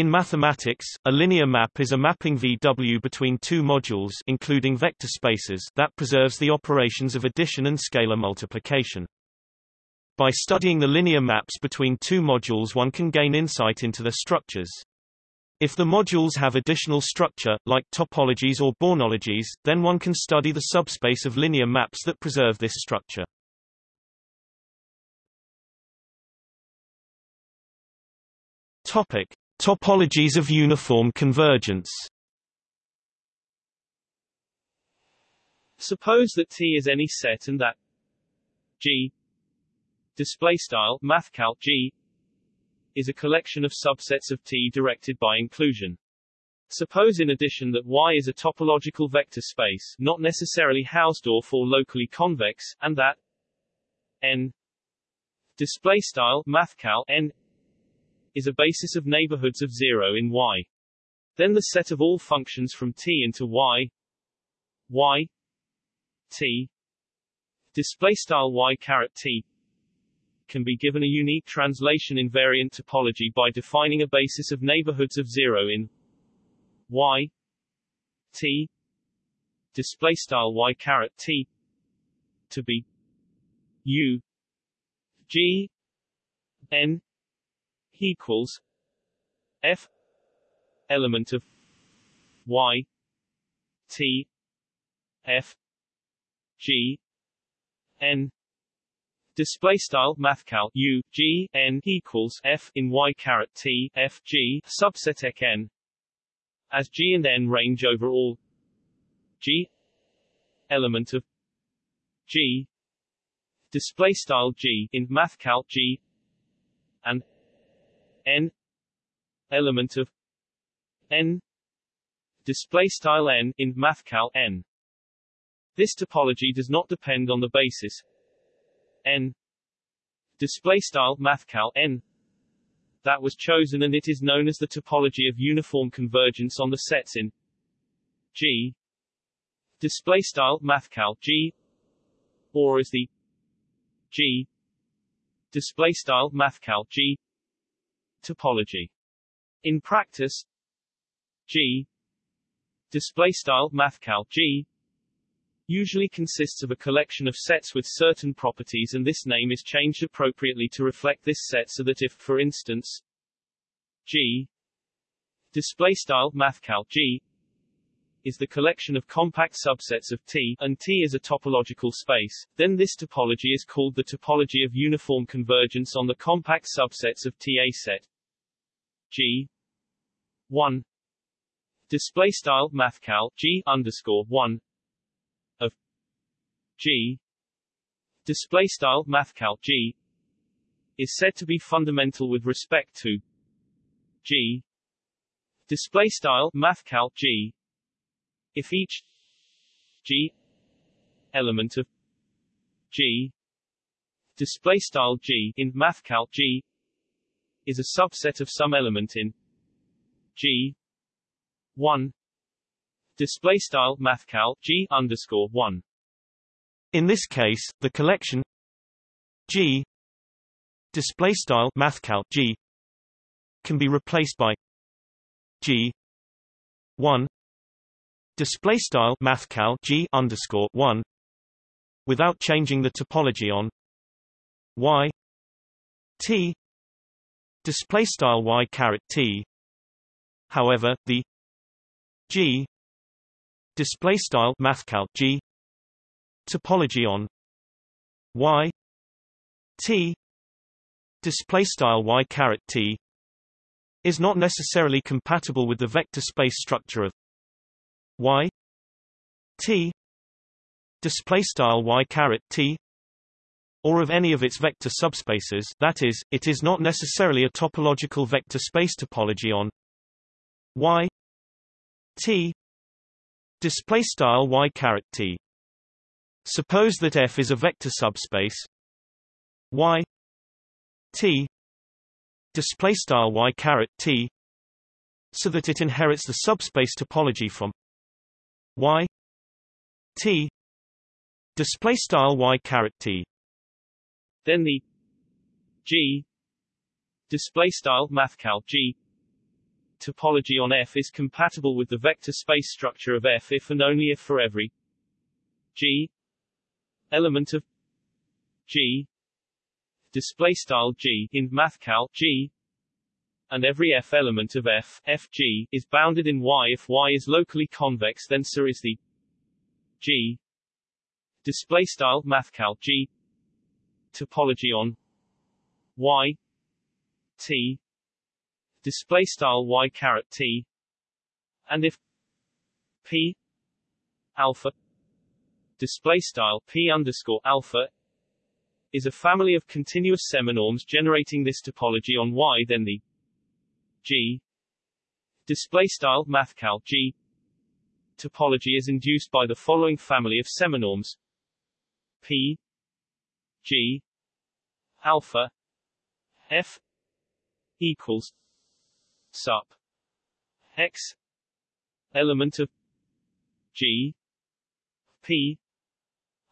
In mathematics, a linear map is a mapping VW between two modules including vector spaces that preserves the operations of addition and scalar multiplication. By studying the linear maps between two modules one can gain insight into their structures. If the modules have additional structure, like topologies or Bornologies, then one can study the subspace of linear maps that preserve this structure. Topic: Topologies of uniform convergence. Suppose that T is any set and that G display style mathcal G is a collection of subsets of T directed by inclusion. Suppose in addition that Y is a topological vector space, not necessarily Hausdorff or locally convex, and that N display style mathcal N is a basis of neighborhoods of zero in Y. Then the set of all functions from T into Y Y T display style Y caret T can be given a unique translation invariant topology by defining a basis of neighborhoods of zero in y t display style y caret t to be u g n equals f element of y t f g n. Display style mathcal u g n equals f in y caret t f g subseteq n. As g and n range over all g element of g. Display style g in mathcal g and n element of n display style n in mathcal n. This topology does not depend on the basis n display style mathcal n that was chosen and it is known as the topology of uniform convergence on the sets in G display style mathcal G or as the G display style mathcal G topology. In practice G display style mathcal G usually consists of a collection of sets with certain properties and this name is changed appropriately to reflect this set so that if, for instance, G display style mathcal G is the collection of compact subsets of T, and T is a topological space, then this topology is called the topology of uniform convergence on the compact subsets of T. A set. G. 1 display style mathcal G underscore 1 G. Display style mathcal G. is said to be fundamental with respect to G. Display style mathcal G if each G element of G display style G in mathcal G is a subset of some element in G 1 display style mathcal G underscore 1 in this case, the collection G display style mathcal G can be replaced by G 1 display style mathcal G underscore 1 without changing the topology on Y T display style Y caret T. However the G display style mathcal G topology on y t display style y caret t is not necessarily compatible with the vector space structure of y t display style y caret t or of any of its vector subspaces that is it is not necessarily a topological vector space topology on y t display style y caret t. Suppose that F is a vector subspace. Y t display style y caret t so that it inherits the subspace topology from y t display style y caret t. Then the g display style mathcal g topology on F is compatible with the vector space structure of F if and only if for every G element of G display style G in mathcal G and every F element of F Fg is bounded in Y if Y is locally convex then so is the G display style mathcal G topology on Y T display style Y caret T and if P alpha display style P underscore alpha is a family of continuous seminorms generating this topology on Y then the G. Display style mathcal G. Topology is induced by the following family of seminorms P. G. Alpha. F. Equals sup. X. Element of G. P.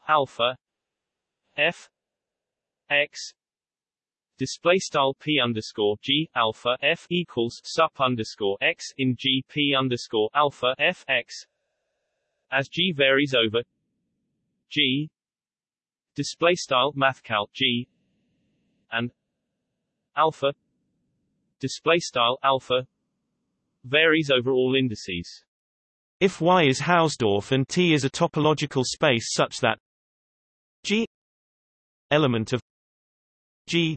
Alpha. F. X display style p underscore g alpha f equals sup underscore x in g p underscore alpha f x as g varies over g display style mathcal g and alpha display style alpha varies over all indices. If Y is Hausdorff and T is a topological space such that G element of G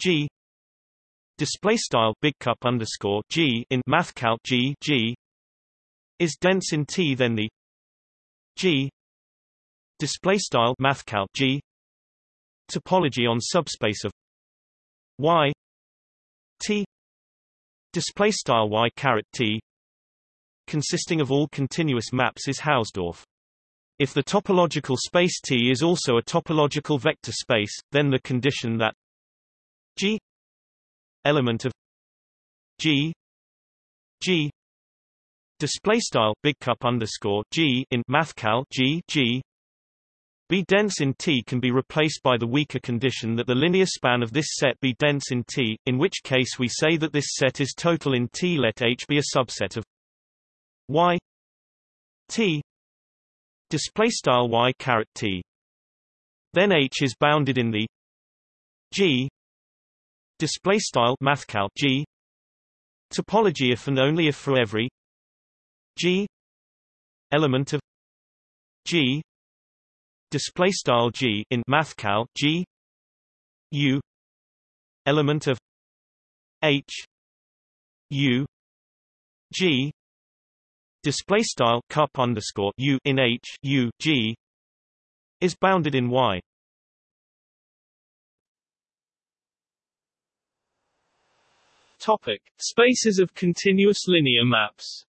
G display style big cup underscore G in mathcal G G is dense in T then the G display style mathcal G topology on subspace of Y T display style Y caret T consisting of all continuous maps is Hausdorff. If the topological space T is also a topological vector space, then the condition that G element of G G display style big underscore G in mathcal G G be dense in T can be replaced by the weaker condition that the linear span of this set be dense in T, in which case we say that this set is total in T. Let H be a subset of Y T display style Y caret T. Then H is bounded in the G display style mathcal G. Topology if and only if for every G element of G display style G in mathcal G U element of H U G display style cup underscore U in H U G is bounded in Y Topic: Spaces of continuous linear maps.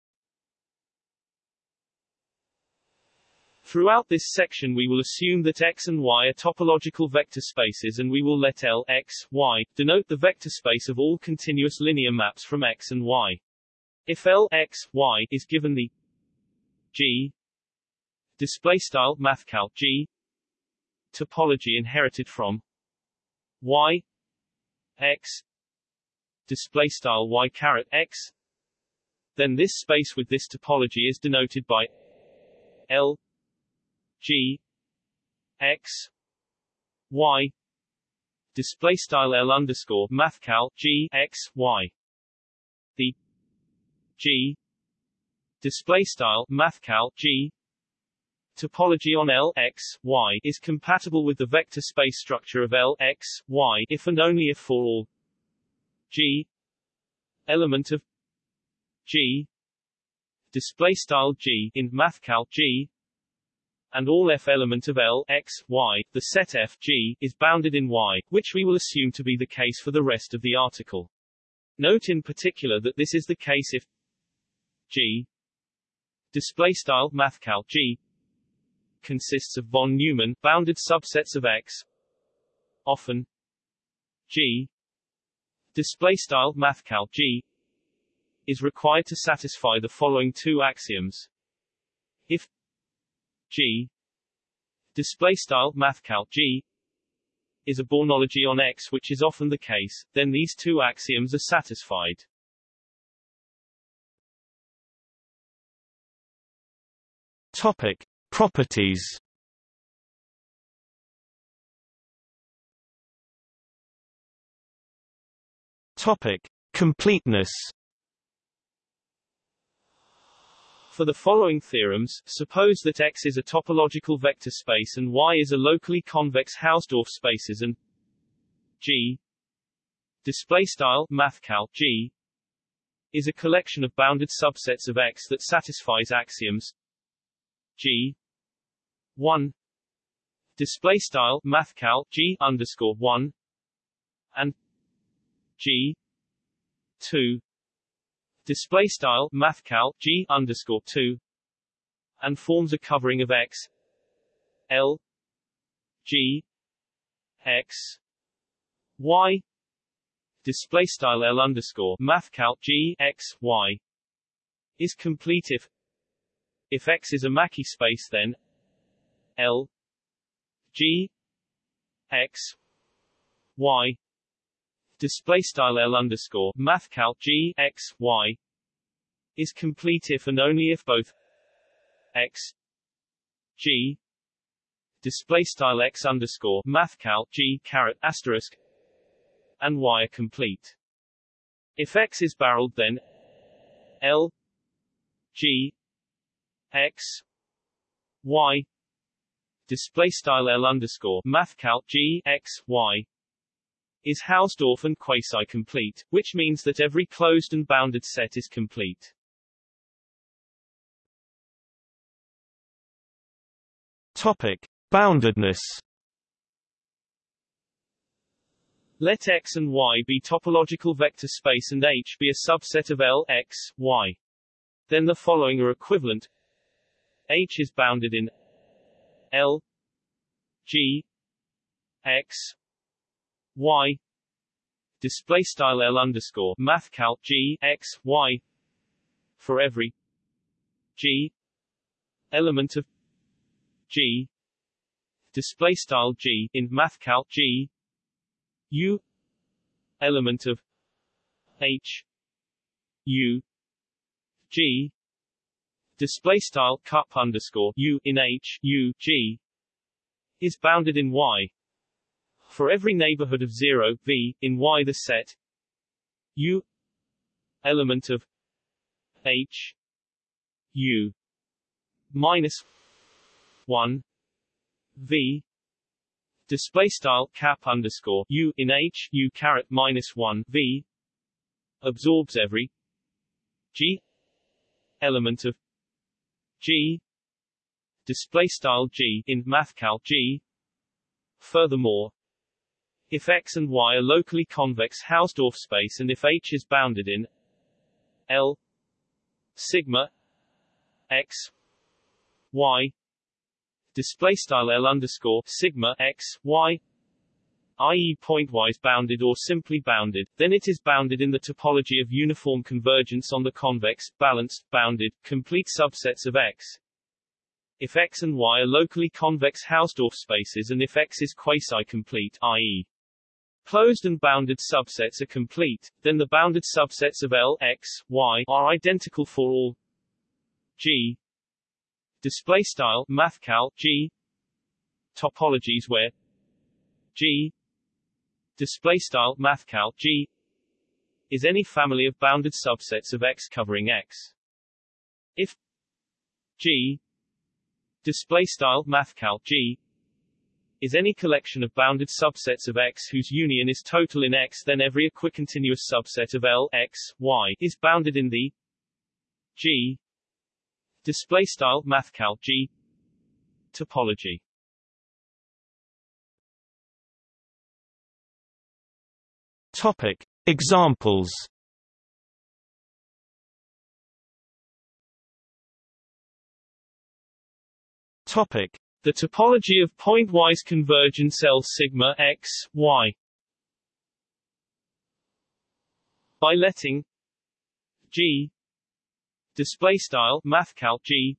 Throughout this section we will assume that X and Y are topological vector spaces and we will let L X, Y, denote the vector space of all continuous linear maps from X and Y. If L X, Y is given the G display style mathcal G topology inherited from Y X display style y caret x. Then this space with this topology is denoted by L G X Y. Display style L underscore mathcal G X Y. The G display style mathcal G topology on L X Y is compatible with the vector space structure of L X Y if and only if for all G. Element of G. Display style G in mathcal G. And all F element of L X Y the set F G is bounded in Y which we will assume to be the case for the rest of the article. Note in particular that this is the case if G display style mathcal G consists of von Neumann bounded subsets of X often G display style mathcal g is required to satisfy the following two axioms if g display style mathcal g is a Bornology on X which is often the case, then these two axioms are satisfied. Topic. Properties Topic: Completeness. For the following theorems, suppose that X is a topological vector space and Y is a locally convex Hausdorff spaces and G display style mathcal G is a collection of bounded subsets of X that satisfies axioms G 1 display style mathcal G underscore 1 and G 2 display style mathcal G underscore 2 and forms a covering of X L G X Y. Display style L underscore mathcal G X Y. Is complete if if X is a Mackey space then L G X Y display style L underscore mathcal G X Y is complete if and only if both X G display style X underscore mathcal G caret asterisk and Y are complete. If X is barreled then L G X Y display style L underscore mathcal G X Y is Hausdorff and quasi-complete, which means that every closed and bounded set is complete. Topic: Boundedness. Let X and Y be topological vector space and H be a subset of L X, Y. Then the following are equivalent. H is bounded in L G X Y. Display style L underscore mathcal G X Y for every G element of G. Display style G in mathcal G. U element of H. U G. Display style cup underscore U in H U G is bounded in Y for every neighborhood of 0 V in Y the set U element of H U minus 1 V display style cap underscore u in h u caret minus one v absorbs every g element of g display style g in mathcal g. Furthermore, if x and y are locally convex Hausdorff space and if H is bounded in L sigma x y display style L underscore sigma x y i.e. pointwise bounded or simply bounded, then it is bounded in the topology of uniform convergence on the convex, balanced, bounded, complete subsets of X. If X and Y are locally convex Hausdorff spaces and if X is quasi-complete i.e. closed and bounded subsets are complete, then the bounded subsets of L, X, Y are identical for all. G. Display style mathcal G. Topologies where G. Display style mathcal G. Is any family of bounded subsets of X covering X. If G. Display style mathcal G is any collection of bounded subsets of X whose union is total in X then every equicontinuous subset of L X, Y is bounded in the G Display style mathcal G topology. Topic. Examples. Topic The topology of pointwise convergence L sigma x, y. By letting G display style mathcal G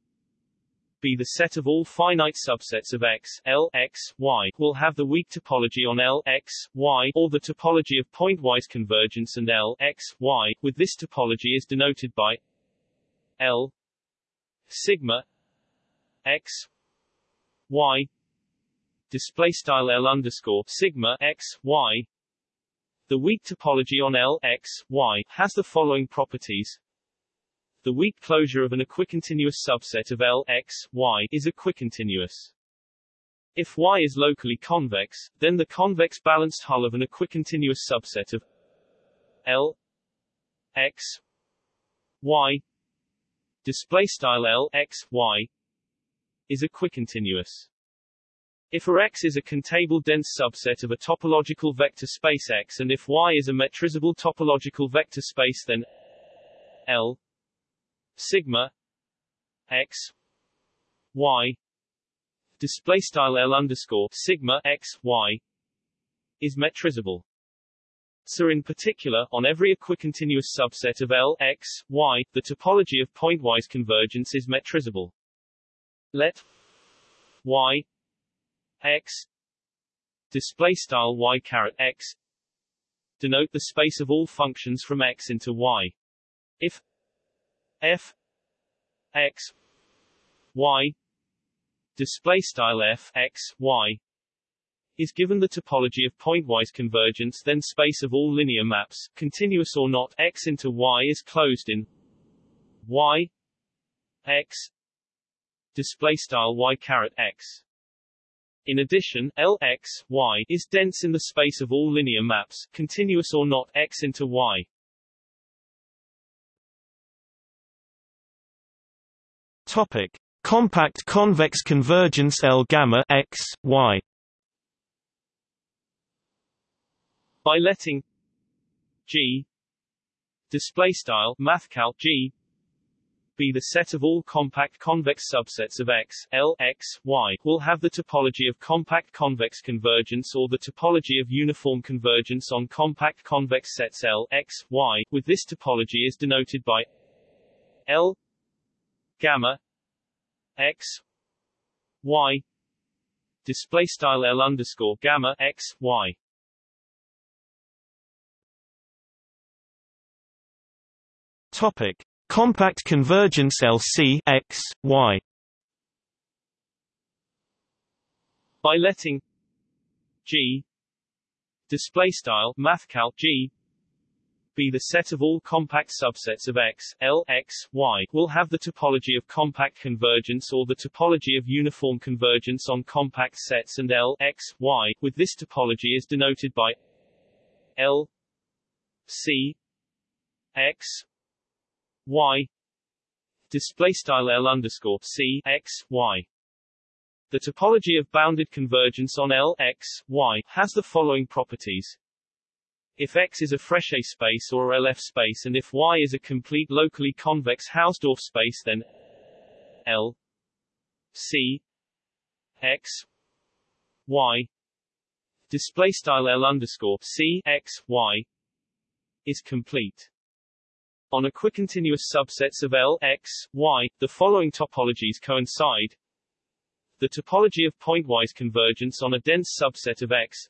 be the set of all finite subsets of X, L, X, Y, will have the weak topology on L, X, Y, or the topology of pointwise convergence and L, X, Y, with this topology is denoted by L sigma x y display style L underscore sigma x y. The weak topology on L x y has the following properties. The weak closure of an equicontinuous subset of L x y is equicontinuous. If Y is locally convex, then the convex balanced hull of an equicontinuous subset of L x y display style L x y is equicontinuous. If a X is a countable dense subset of a topological vector space X and if Y is a metrizable topological vector space then L sigma X Y display style L underscore sigma X Y is metrizable. So in particular, on every equicontinuous subset of L X, Y, the topology of pointwise convergence is metrizable. Let Y X display style Y caret X denote the space of all functions from X into Y. If F X Y display style f x y is given the topology of pointwise convergence then space of all linear maps continuous or not x into y is closed in y x display style y caret x in addition, L x, y is dense in the space of all linear maps, continuous or not, x into y. Topic: Compact convex convergence L gamma x y. By letting G display style mathcal G be the set of all compact convex subsets of X, L, X, Y, will have the topology of compact convex convergence or the topology of uniform convergence on compact convex sets L, X, Y, with this topology is denoted by L gamma x y display style L underscore gamma x y. Topic compact convergence LC x y. By letting G display style mathcal G be the set of all compact subsets of X, L, X, Y, will have the topology of compact convergence or the topology of uniform convergence on compact sets and L, X, Y, with this topology is denoted by L, C, X, Y, display style L underscore C, X, Y. The topology of bounded convergence on L, X, Y, has the following properties. If X is a Frechet space or LF space and if Y is a complete locally convex Hausdorff space then L C X Y display style L underscore C X Y is complete. On equicontinuous subsets of L X Y, the following topologies coincide. The topology of pointwise convergence on a dense subset of X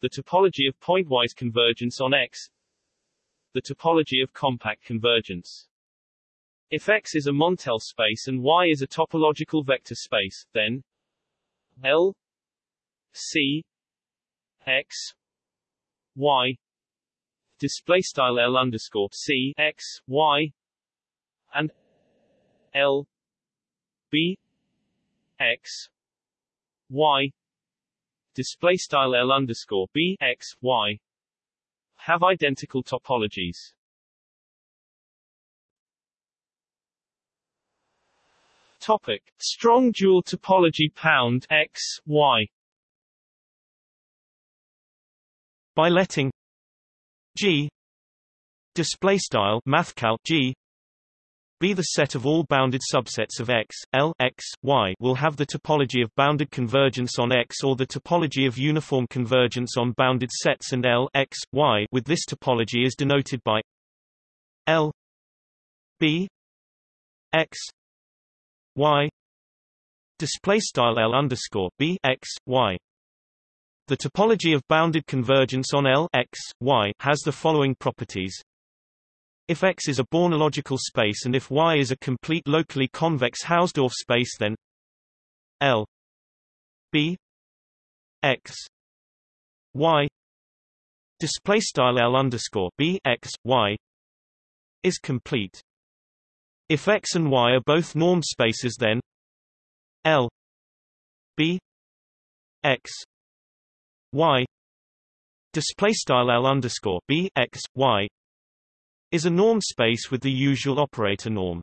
the topology of pointwise convergence on X, the topology of compact convergence. If X is a Montel space and Y is a topological vector space, then L C X Y display style L underscore C X Y and L B X Y display style L underscore B X Y have identical topologies. Topic: Strong dual topology pound X Y. By letting G display style mathcal G be the set of all bounded subsets of X, L, X, Y will have the topology of bounded convergence on X or the topology of uniform convergence on bounded sets and L, X, Y with this topology is denoted by L B X Y display style L underscore B X Y the topology of bounded convergence on L X, Y has the following properties If X is a bornological space and if Y is a complete locally convex Hausdorff space then L B X Y display style L underscore B X Y is complete. If X and Y are both norm spaces then L B X Y display style L underscore B X Y is a norm space with the usual operator norm.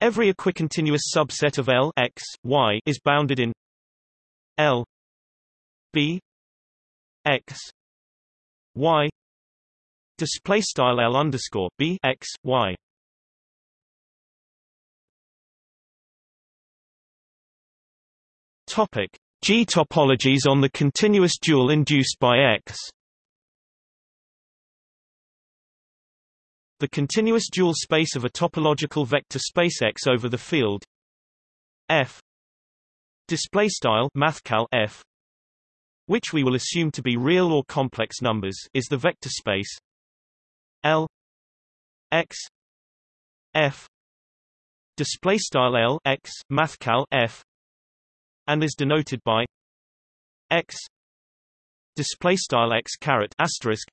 Every equicontinuous subset of L X, Y is bounded in L B X Y display style L underscore B X Y Topic G topologies on the continuous dual induced by X. The continuous dual space of a topological vector space X over the field. F. Display style mathcal F. Which we will assume to be real or complex numbers is the vector space. L. X. F. Display style L X mathcal F and is denoted by X display style X caret asterisk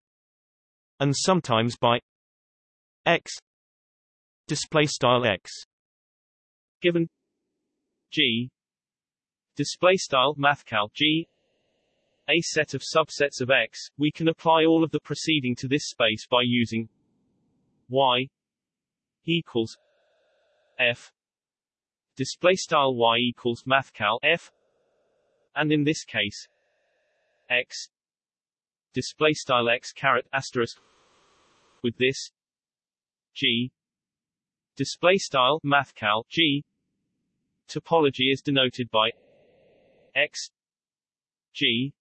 and sometimes by x display style x given g display style mathcal g a set of subsets of x. We can apply all of the preceding to this space by using y equals f display style y equals mathcal f and in this case x display style x caret asterisk with this G display style mathcal G topology is denoted by X G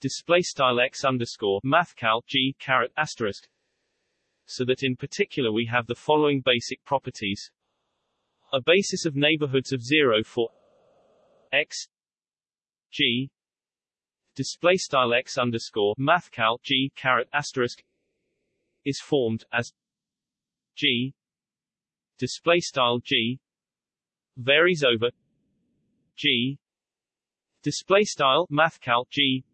display style X underscore mathcal G caret asterisk so that in particular we have the following basic properties a basis of neighborhoods of 0 for X G display style X underscore mathcal G caret asterisk is formed as G display style G varies over G display style mathcal G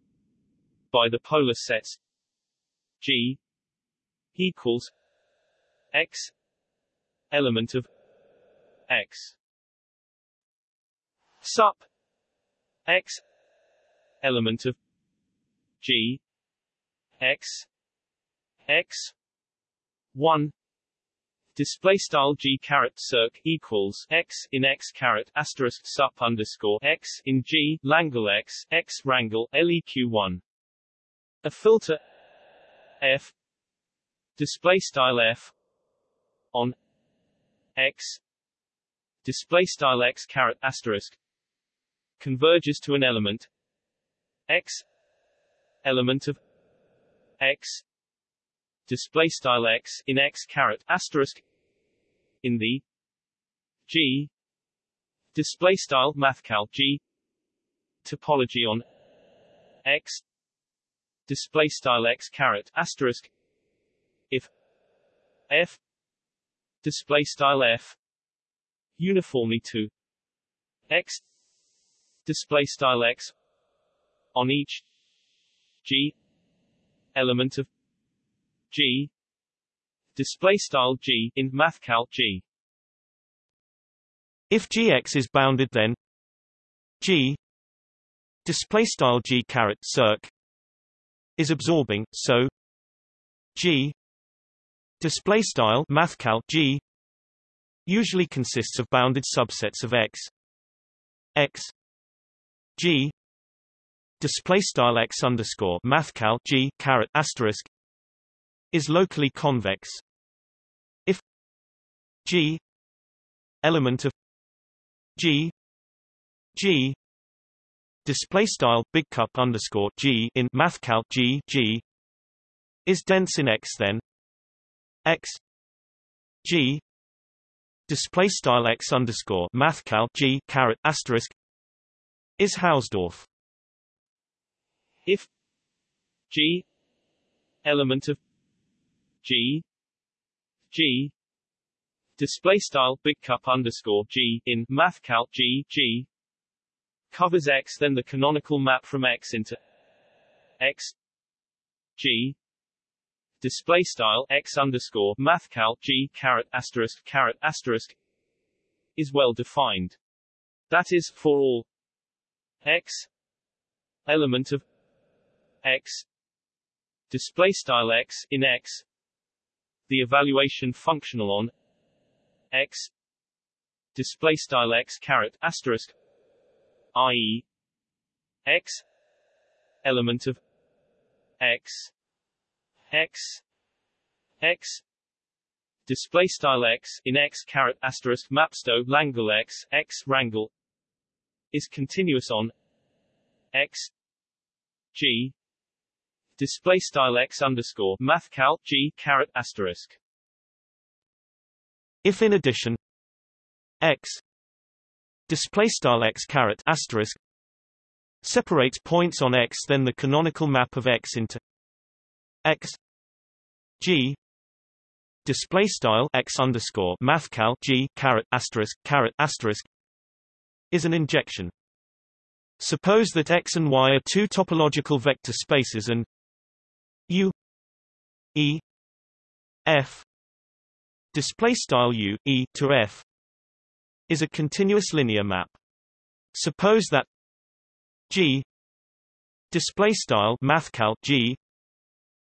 by the polar sets G equals X element of X. Sup. X. Element of G. X. X. 1 display style g caret circ equals x in x caret asterisk sup underscore x in g langle x x rangle leq one. A filter f. Display style f on x display style x caret asterisk converges to an element x element of x display style x in x caret asterisk in the G display style mathcal G topology on X display style X caret asterisk if F display style F uniformly to X display style X on each G element of G display style g in mathcal g. If gx is bounded, then g display style g caret circ is absorbing, so g display style mathcal g usually consists of bounded subsets of x x g display style x underscore mathcal g caret asterisk is locally convex. If G element of G G display style big cup underscore G in mathcal G G is dense in X then X G display style X underscore mathcal G caret asterisk is Hausdorff. If G element of G G display style big cup underscore G in mathcal G G covers X then the canonical map from X into X G display style X underscore mathcal G caret asterisk caret asterisk is well defined. That is, for all X element of X display style X in X the evaluation functional on X display style X caret asterisk i.e. X element of X X X. Display style X in X caret asterisk mapsto Langle X X rangle. Is continuous on X. G. Display style X underscore mathcal G caret asterisk. If in addition X. Display style X caret asterisk separates points on X then the canonical map of X into X G display style X underscore mathcal G caret asterisk caret asterisk is an injection. Suppose that X and Y are two topological vector spaces and U E F display style U E to F is a continuous linear map. Suppose that G display style mathcal G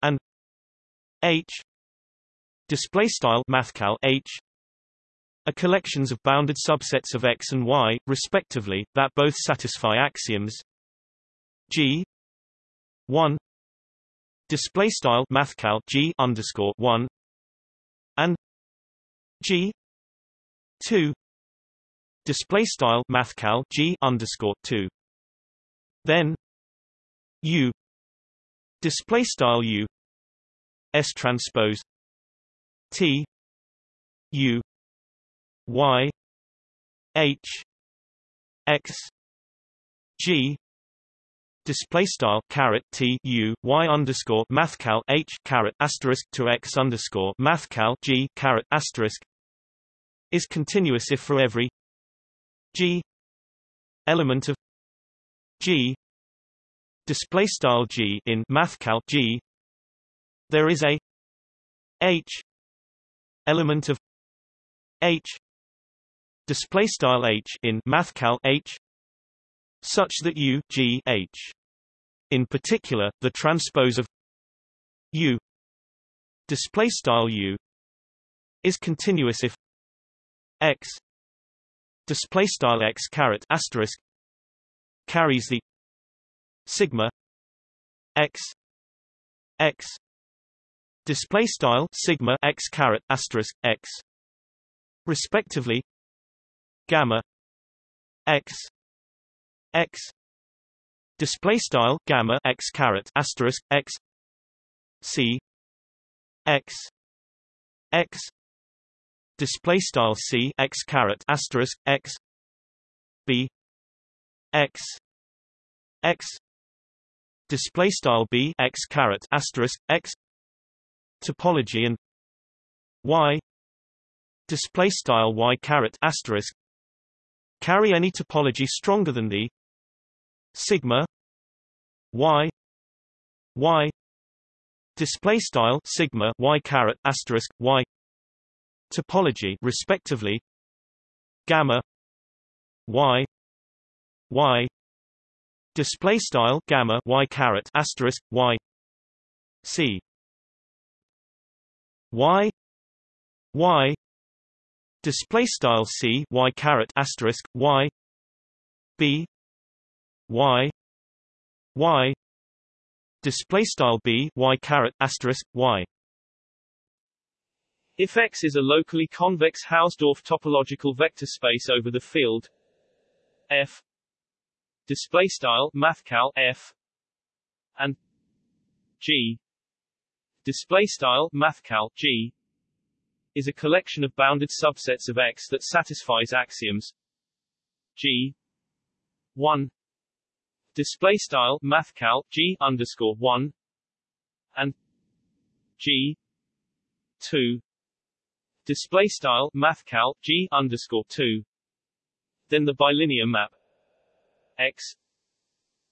and H. Display style mathcal H are collections of bounded subsets of X and Y, respectively, that both satisfy axioms. G. 1 display style mathcal G underscore 1 and G. 2 display style mathcal G underscore 2 then U display style U. S transpose. T. U. Y. H. X. G. Display style caret T U Y underscore mathcal H caret asterisk to X underscore mathcal G caret asterisk is continuous if for every G element of G display style G in mathcal G there is a H element of H display style H in mathcal H such that U G H in particular the transpose of U display style U is continuous if X display style X caret asterisk carries the sigma X X display style sigma x caret asterisk x respectively gamma x x display style gamma x caret asterisk x c x x display style c x caret asterisk x b x x display style b x caret asterisk x topology and y display style y caret asterisk carry any topology stronger than the sigma y y display style sigma y caret asterisk y topology respectively gamma y y display style gamma y caret asterisk y c y y display style c y caret asterisk y b y y display style b y caret asterisk y. If X is a locally convex Hausdorff topological vector space over the field. F display style mathcal F and G. Display style mathcal G is a collection of bounded subsets of X that satisfies axioms G 1 display style mathcal G underscore 1 and G 2 display style mathcal g underscore 2 then the bilinear map x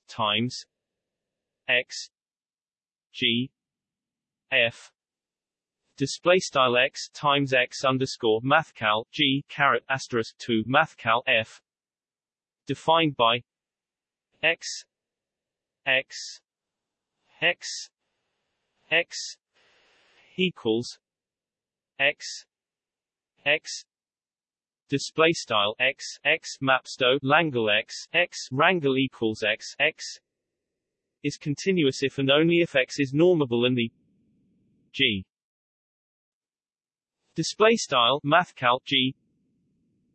times x g f display style x times x underscore mathcal g caret asterisk 2 mathcal f defined by x x x x equals x x display style x x mapsto langle x x rangle equals x x is continuous if and only if x is normable and the g display style mathcal g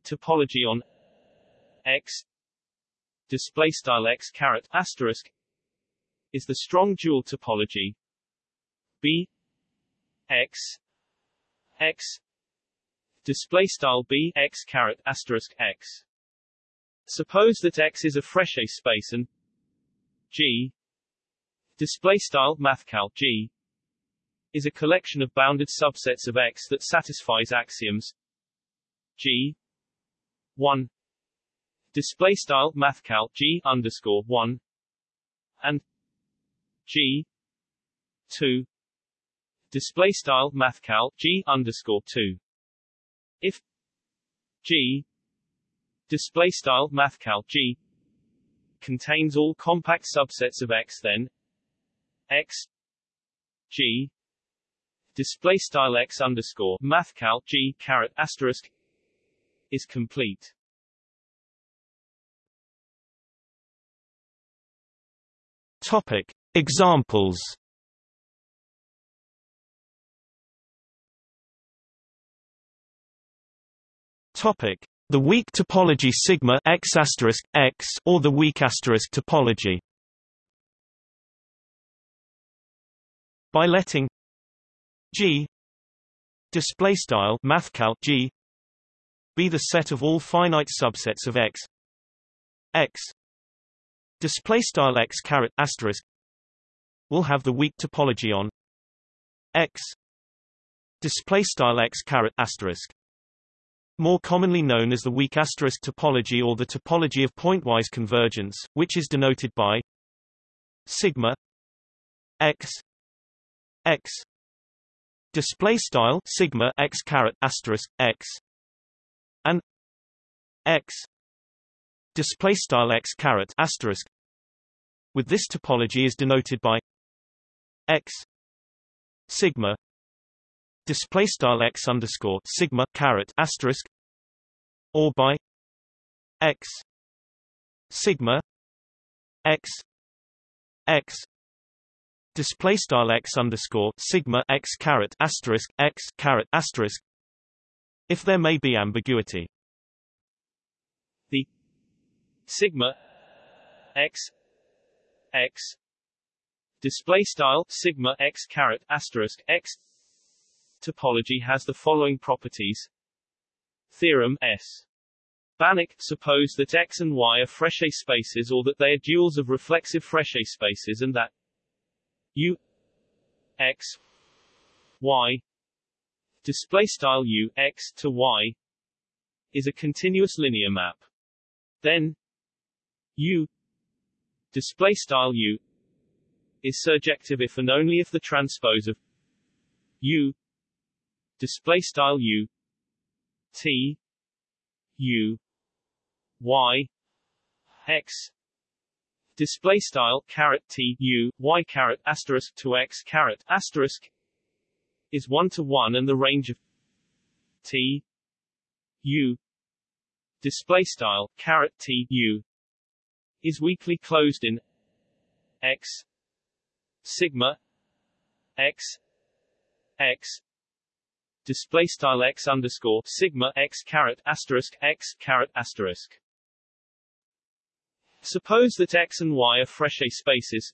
topology on x display style x caret asterisk is the strong dual topology b x x display style b x caret asterisk x. Suppose that x is a Frechet space and g display style mathcal g is a collection of bounded subsets of x that satisfies axioms g 1 display style mathcal g underscore 1 and g 2 display style mathcal g underscore 2 if G display style mathcal G contains all compact subsets of X then X G display style X underscore mathcal G caret asterisk is complete. Topic Examples Topic: The weak topology sigma x x or the weak asterisk topology. By letting G display style mathcal G be the set of all finite subsets of X X display style X caret asterisk will have the weak topology on X display style X caret asterisk more commonly known as the weak asterisk topology or the topology of pointwise convergence, which is denoted by sigma x x display style sigma x caret asterisk x and x display style x caret asterisk. With this topology is denoted by x sigma display style x underscore sigma caret asterisk or by x sigma x x display style x underscore sigma x caret asterisk x caret asterisk if there may be ambiguity. The sigma x x display style sigma x caret asterisk x topology has the following properties. Theorem S. Banach suppose that X and Y are Frechet spaces or that they are duals of reflexive Frechet spaces and that U X Y display style U X to Y is a continuous linear map. Then U display style U is surjective if and only if the transpose of U display style u t u y x display style caret t u y caret asterisk to x caret asterisk is one to one and the range of t u display style caret t u is weakly closed in x sigma x x display style x underscore sigma x caret asterisk x caret asterisk. Suppose that x and y are Frechet spaces.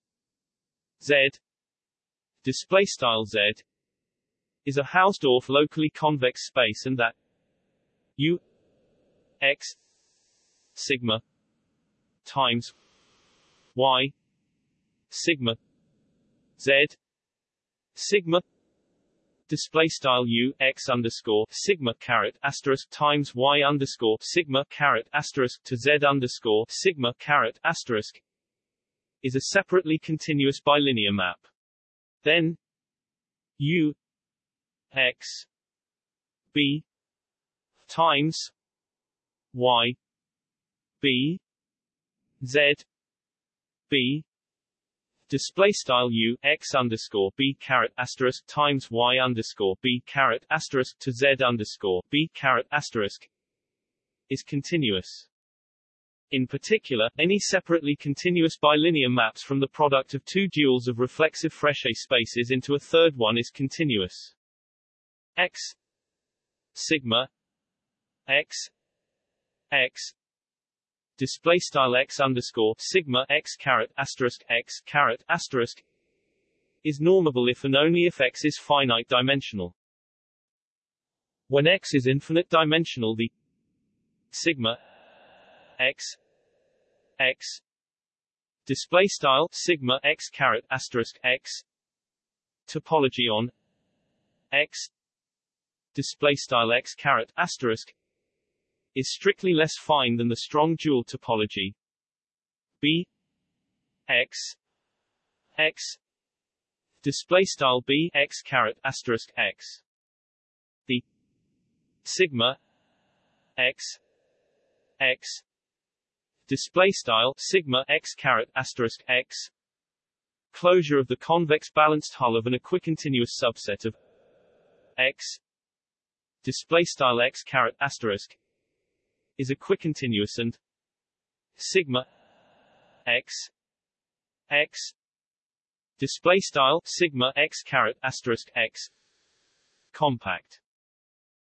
Z display style z is a Hausdorff locally convex space and that u x sigma times y sigma z sigma display style u x underscore sigma caret asterisk times y underscore sigma caret asterisk to z underscore sigma caret asterisk is a separately continuous bilinear map. Then u x b times y b z b display style u x underscore b caret asterisk times y underscore b caret asterisk to z underscore b caret asterisk is continuous. In particular, any separately continuous bilinear maps from the product of two duals of reflexive Frechet spaces into a third one is continuous. X sigma x x display style x underscore sigma x caret asterisk x caret asterisk is normable if and only if x is finite dimensional. When x is infinite dimensional, the sigma x x display style sigma x caret asterisk x topology on x display style x caret asterisk is strictly less fine than the strong dual topology. B. X. X. Display style b x caret asterisk x. The sigma x. X. Display style sigma x caret asterisk x. Closure of the convex balanced hull of an equicontinuous subset of x. Display style x caret asterisk is equicontinuous and sigma x x display style sigma x caret asterisk x compact.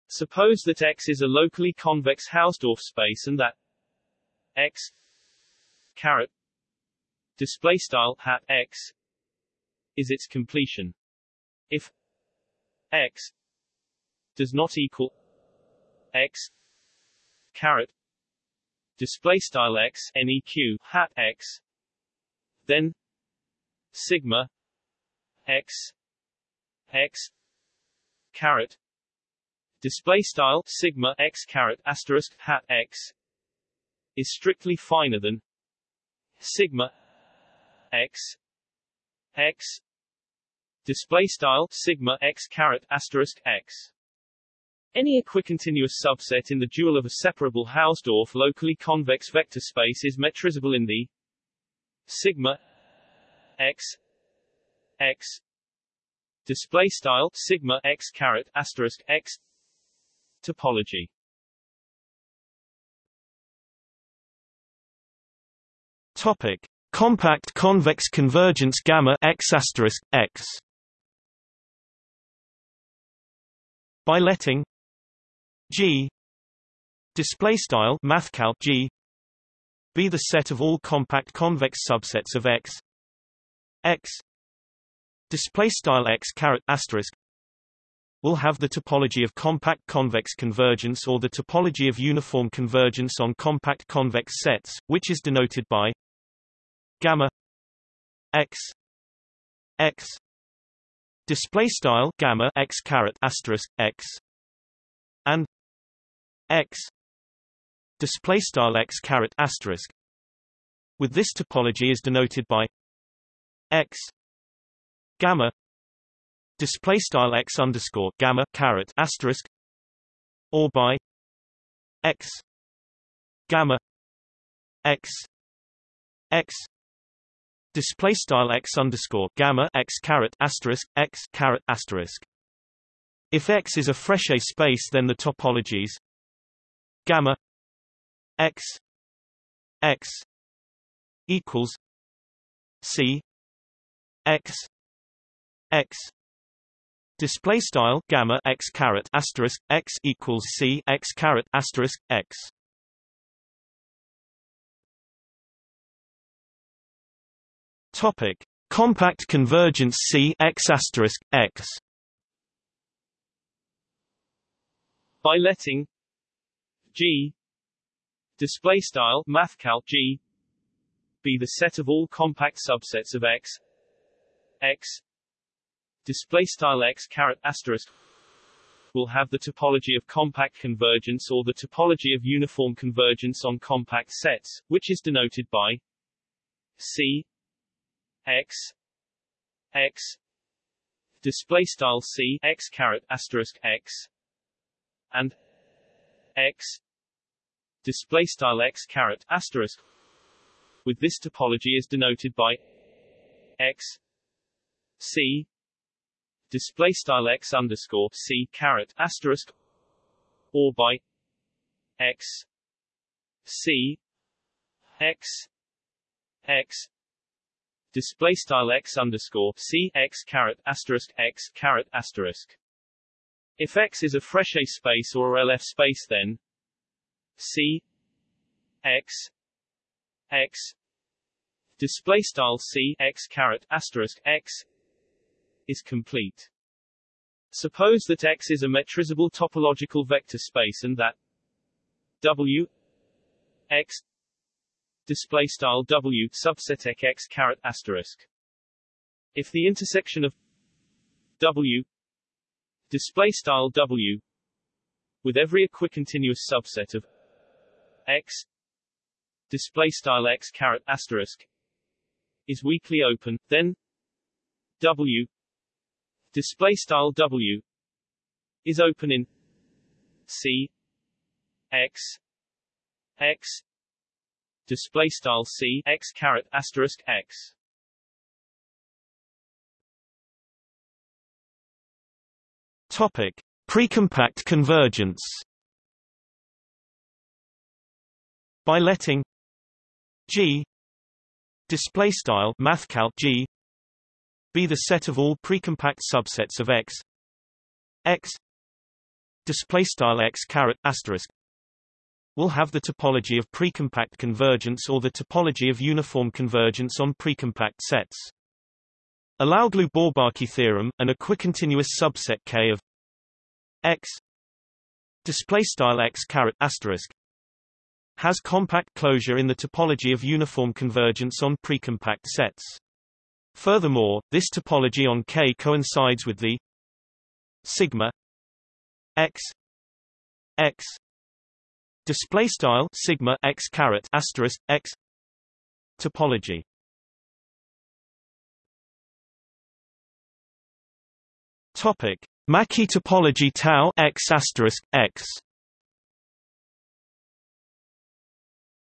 Suppose that X is a locally convex Hausdorff space and that X caret display style hat X is its completion. If X does not equal X caret. Display style x neq hat x. Then sigma x x caret. Display style sigma x caret asterisk hat x is strictly finer than sigma x x. Display style sigma x caret asterisk x any equicontinuous subset in the dual of a separable Hausdorff locally convex vector space is metrizable in the sigma x x display style sigma x caret asterisk x topology. Topic: Compact convex convergence gamma x asterisk x. By letting G display style mathcal G be the set of all compact convex subsets of X X display style X caret asterisk will have the topology of compact convex convergence or the topology of uniform convergence on compact convex sets, which is denoted by gamma x x display style gamma x caret asterisk x and x display style x caret asterisk. With this topology is denoted by x gamma display style x underscore gamma caret asterisk or by x gamma x x display style x underscore gamma x caret asterisk x caret asterisk. If X is a Frechet space then the topologies gamma X X equals C X X display style gamma X caret asterisk X equals C X caret asterisk X. Topic compact convergence C X asterisk X. By letting G. Display style mathcal G. Be the set of all compact subsets of X. X. Display style x caret asterisk will have the topology of compact convergence or the topology of uniform convergence on compact sets, which is denoted by C. X. X. Display style C x caret asterisk x. And x display style x caret asterisk with this topology is denoted by x c display style x underscore c caret asterisk or by x c x x display style x underscore c x caret asterisk x caret asterisk. If X is a Frechet space or a LF space then C X X display style C X caret asterisk X is complete. Suppose that X is a metrizable topological vector space and that W X display style W subset X caret asterisk. If the intersection of W display style W with every equicontinuous subset of X. Display style X caret asterisk is weakly open, then W. Display style W is open in C. X. X. Display style C X caret asterisk X. Topic precompact convergence by letting G display style mathcal G be the set of all precompact subsets of X X display style X caret asterisk will have the topology of precompact convergence or the topology of uniform convergence on precompact sets. Alaoglu-Bourbaki theorem, an equicontinuous subset K of X display style X caret asterisk has compact closure in the topology of uniform convergence on precompact sets. Furthermore, this topology on K coincides with the sigma x x display style sigma x caret asterisk x topology. Topic: Mackey topology tau x asterisk x.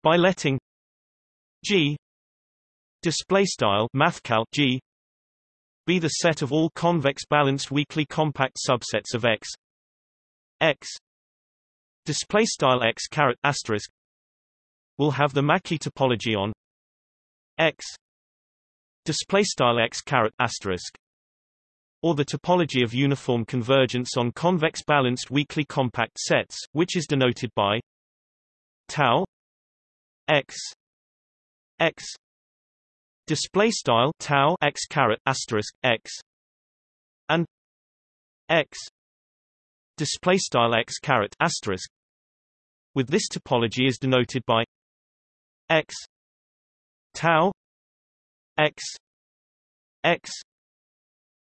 By letting G display style mathcal G be the set of all convex balanced weakly compact subsets of X. X display style X caret asterisk will have the Mackey topology on X display style X caret asterisk or the topology of uniform convergence on convex balanced weakly compact sets, which is denoted by tau x x display style tau x caret asterisk x and x display style x caret asterisk. With this topology is denoted by x tau x x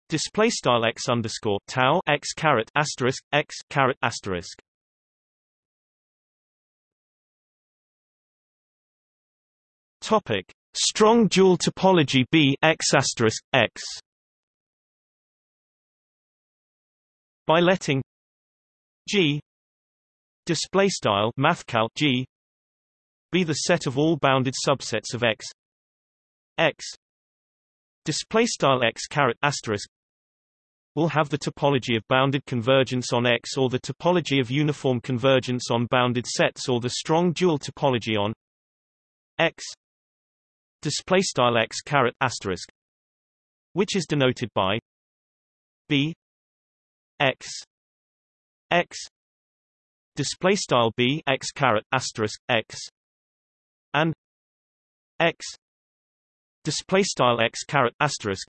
display style x underscore tau x caret asterisk x caret asterisk topic. Strong dual topology B x x. By letting G display style mathcal G be the set of all bounded subsets of X. X display style X caret asterisk will have the topology of bounded convergence on X or the topology of uniform convergence on bounded sets or the strong dual topology on X display style x caret asterisk which is denoted by b x x display style b x caret asterisk x and x display style x caret asterisk.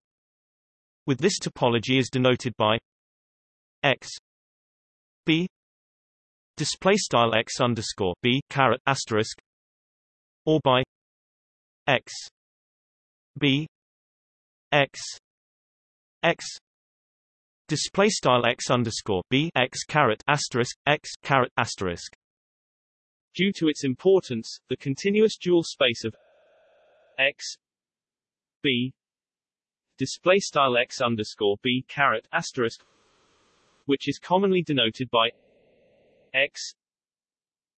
With this topology is denoted by x b display style x underscore b caret asterisk or by x. B. X. X. Display style x underscore b x caret asterisk x caret asterisk. Due to its importance, the continuous dual space of x. B. Display style x underscore b caret asterisk, which is commonly denoted by x.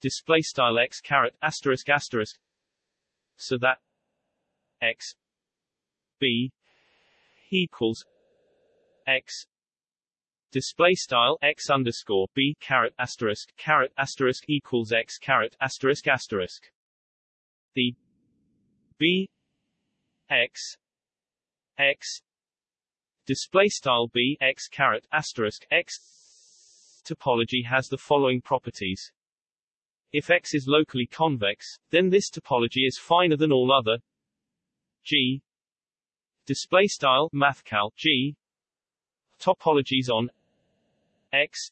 Display style x caret asterisk asterisk, so that x. B equals x. Display style x underscore b caret asterisk caret asterisk equals x caret asterisk asterisk. The b x x. Display style b x caret asterisk x. Topology has the following properties. If x is locally convex then this topology is finer than all other g. Display style mathcal g. Topologies on x.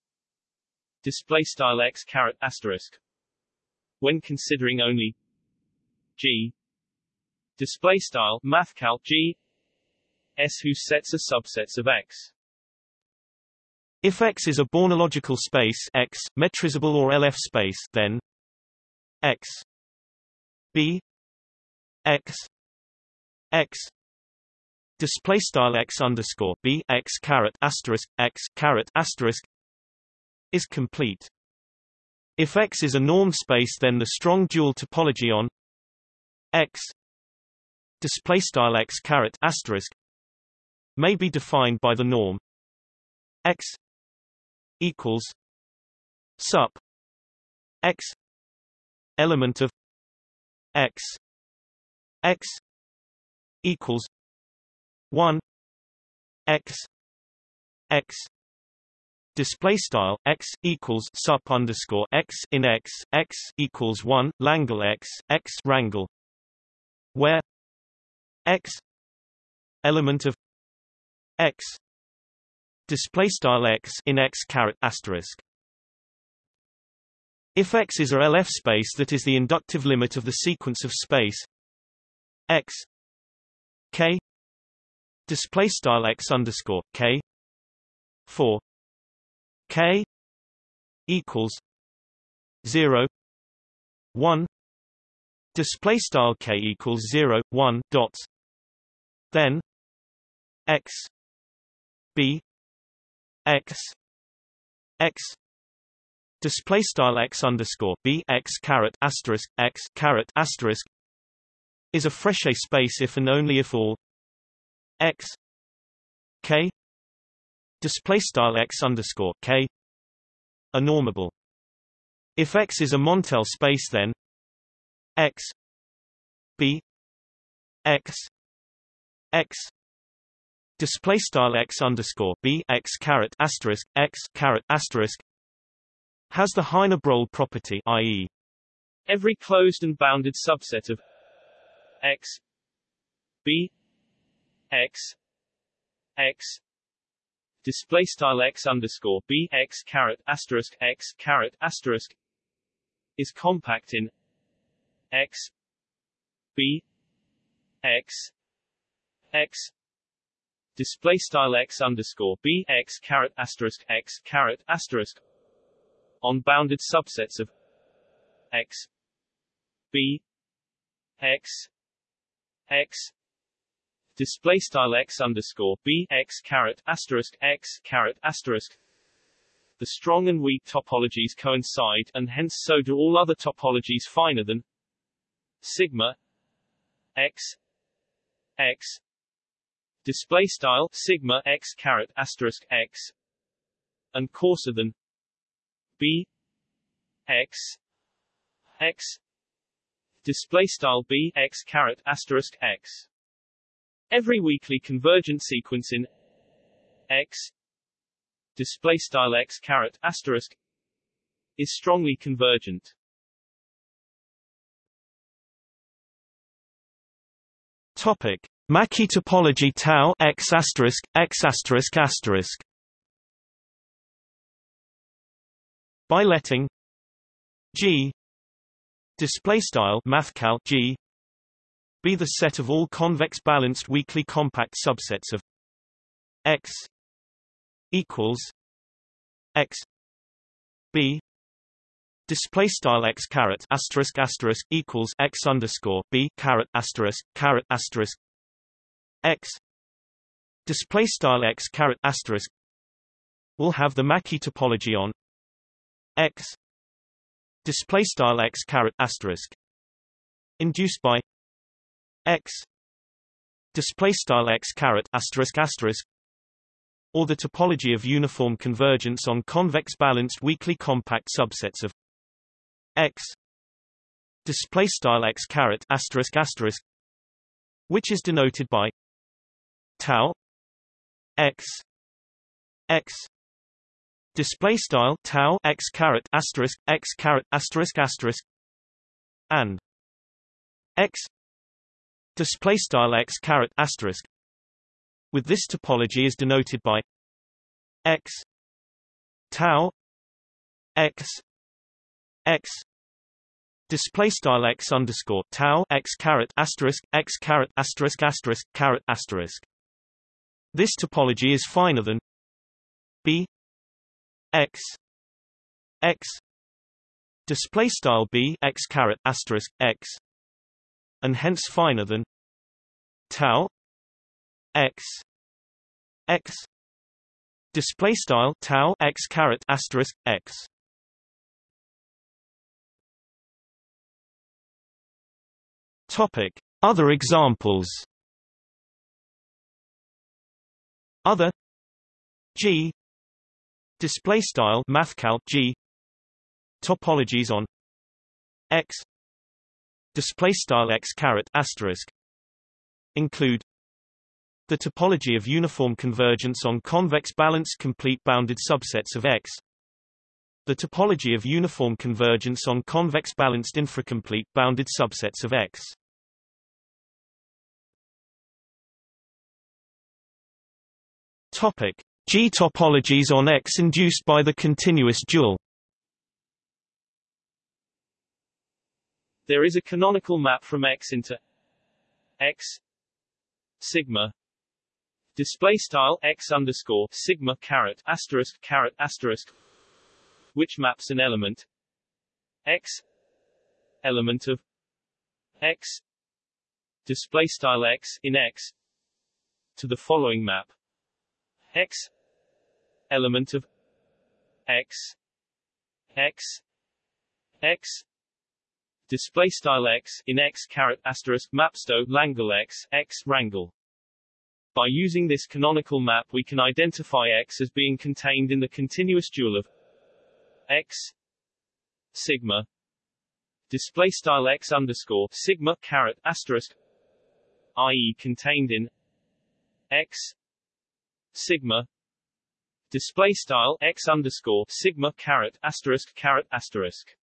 Display style x caret asterisk. When considering only g. Display style mathcal g. S whose sets are subsets of x. If X is a Bornological space X, metrizable or LF space, then X. B. X X display style X underscore B X caret asterisk X caret asterisk is complete. If X is a norm space then the strong dual topology on X display style X caret asterisk may be defined by the norm X equals sup X element of X X equals one X X display style x equals sup underscore x in x x equals one Langle x x rangle where x element of x display style x in x caret asterisk. If x is a LF space that is the inductive limit of the sequence of space x k. Display style x underscore k. For k. Equals 0 1 display style k equals 0 1 dots. Then x. B. X. X. Display style x underscore b x caret asterisk x caret asterisk is a Frechet space if and only if all x k display style x underscore k a normable. If X is a Montel space, then X B X X display style X underscore B X caret asterisk X caret asterisk has the Heine-Borel property, i.e., every closed and bounded subset of X B X X. Display style x underscore b x caret asterisk x caret asterisk. Is compact in x b x x. Display style x underscore b x caret asterisk x caret asterisk. On bounded subsets of x b x x. Display style x underscore b x caret asterisk x caret asterisk. The strong and weak topologies coincide and hence so do all other topologies finer than sigma x. X. Display style sigma x caret asterisk x. And coarser than b. X. X display style b x caret asterisk x Every weakly convergent sequence in X display style X caret asterisk is strongly convergent. Topic: Mackey topology tau X asterisk X asterisk asterisk. By letting G display style mathcal G be the set of all convex balanced weakly compact subsets of X equals x b. Display style x caret asterisk asterisk equals x underscore b caret asterisk caret asterisk x. Display style x caret asterisk will have the Mackey topology on x display style x caret asterisk induced by x display style x caret asterisk asterisk or the topology of uniform convergence on convex balanced weakly compact subsets of x display style x caret asterisk asterisk which is denoted by tau x x display style tau x caret asterisk x caret asterisk asterisk and x display style x caret asterisk. With this topology is denoted by x tau x x display style x underscore tau x caret asterisk x caret asterisk asterisk caret asterisk. This topology is finer than b x x display style b x caret asterisk x and hence finer than tau x x display style tau x caret asterisk x. Topic other examples. Other g display style mathcal g. Topologies on x. Display style x caret asterisk. Include the topology of uniform convergence on convex balanced complete bounded subsets of X. The topology of uniform convergence on convex balanced infracomplete bounded subsets of X. Topic G topologies on X induced by the continuous dual There is a canonical map from X into X sigma display style X underscore sigma caret asterisk caret asterisk which maps an element X element of X display style X in X to the following map X. Element of X. X. X. Display style X in X caret asterisk mapsto Langle X X rangle. By using this canonical map we can identify X as being contained in the continuous dual of X sigma. Display style X underscore sigma caret asterisk i.e. contained in X sigma display style x underscore sigma caret asterisk caret asterisk.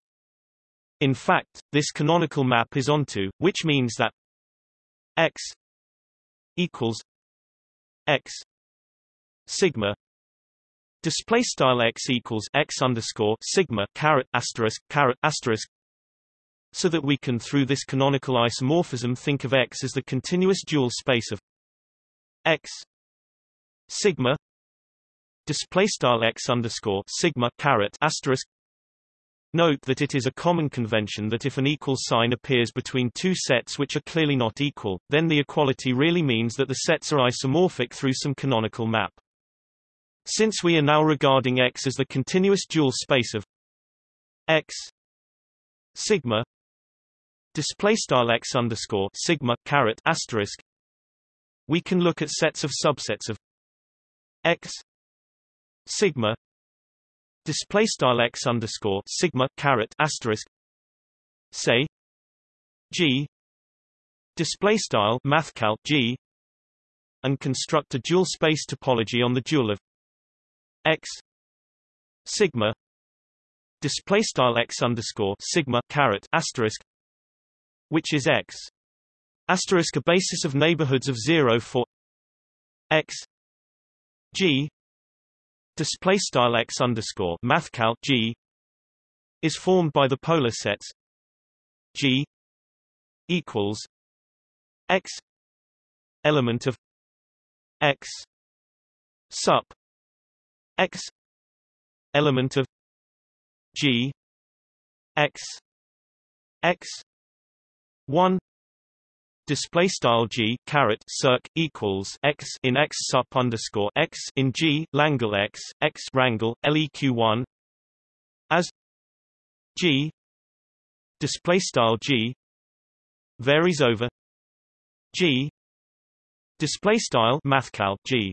In fact, this canonical map is onto, which means that x equals x sigma display style x equals x underscore sigma caret asterisk caret asterisk so that we can through this canonical isomorphism think of X as the continuous dual space of X sigma display style x underscore sigma caret asterisk Note that it is a common convention that if an equal sign appears between two sets which are clearly not equal, then the equality really means that the sets are isomorphic through some canonical map. Since we are now regarding X as the continuous dual space of X sigma display style X underscore sigma caret asterisk we can look at sets of subsets of x sigma display style x underscore sigma caret asterisk say g display style mathcal g and construct a dual space topology on the dual of x sigma display style x underscore sigma caret asterisk which is x asterisk a basis of neighborhoods of zero for x G display style x underscore mathcal G is formed by the polar sets G equals x element of x sup x element of g x x 1 display style g caret circ equals x in x sup underscore x in g langle x x rangle leq one. As g display style g varies over g display style mathcal g.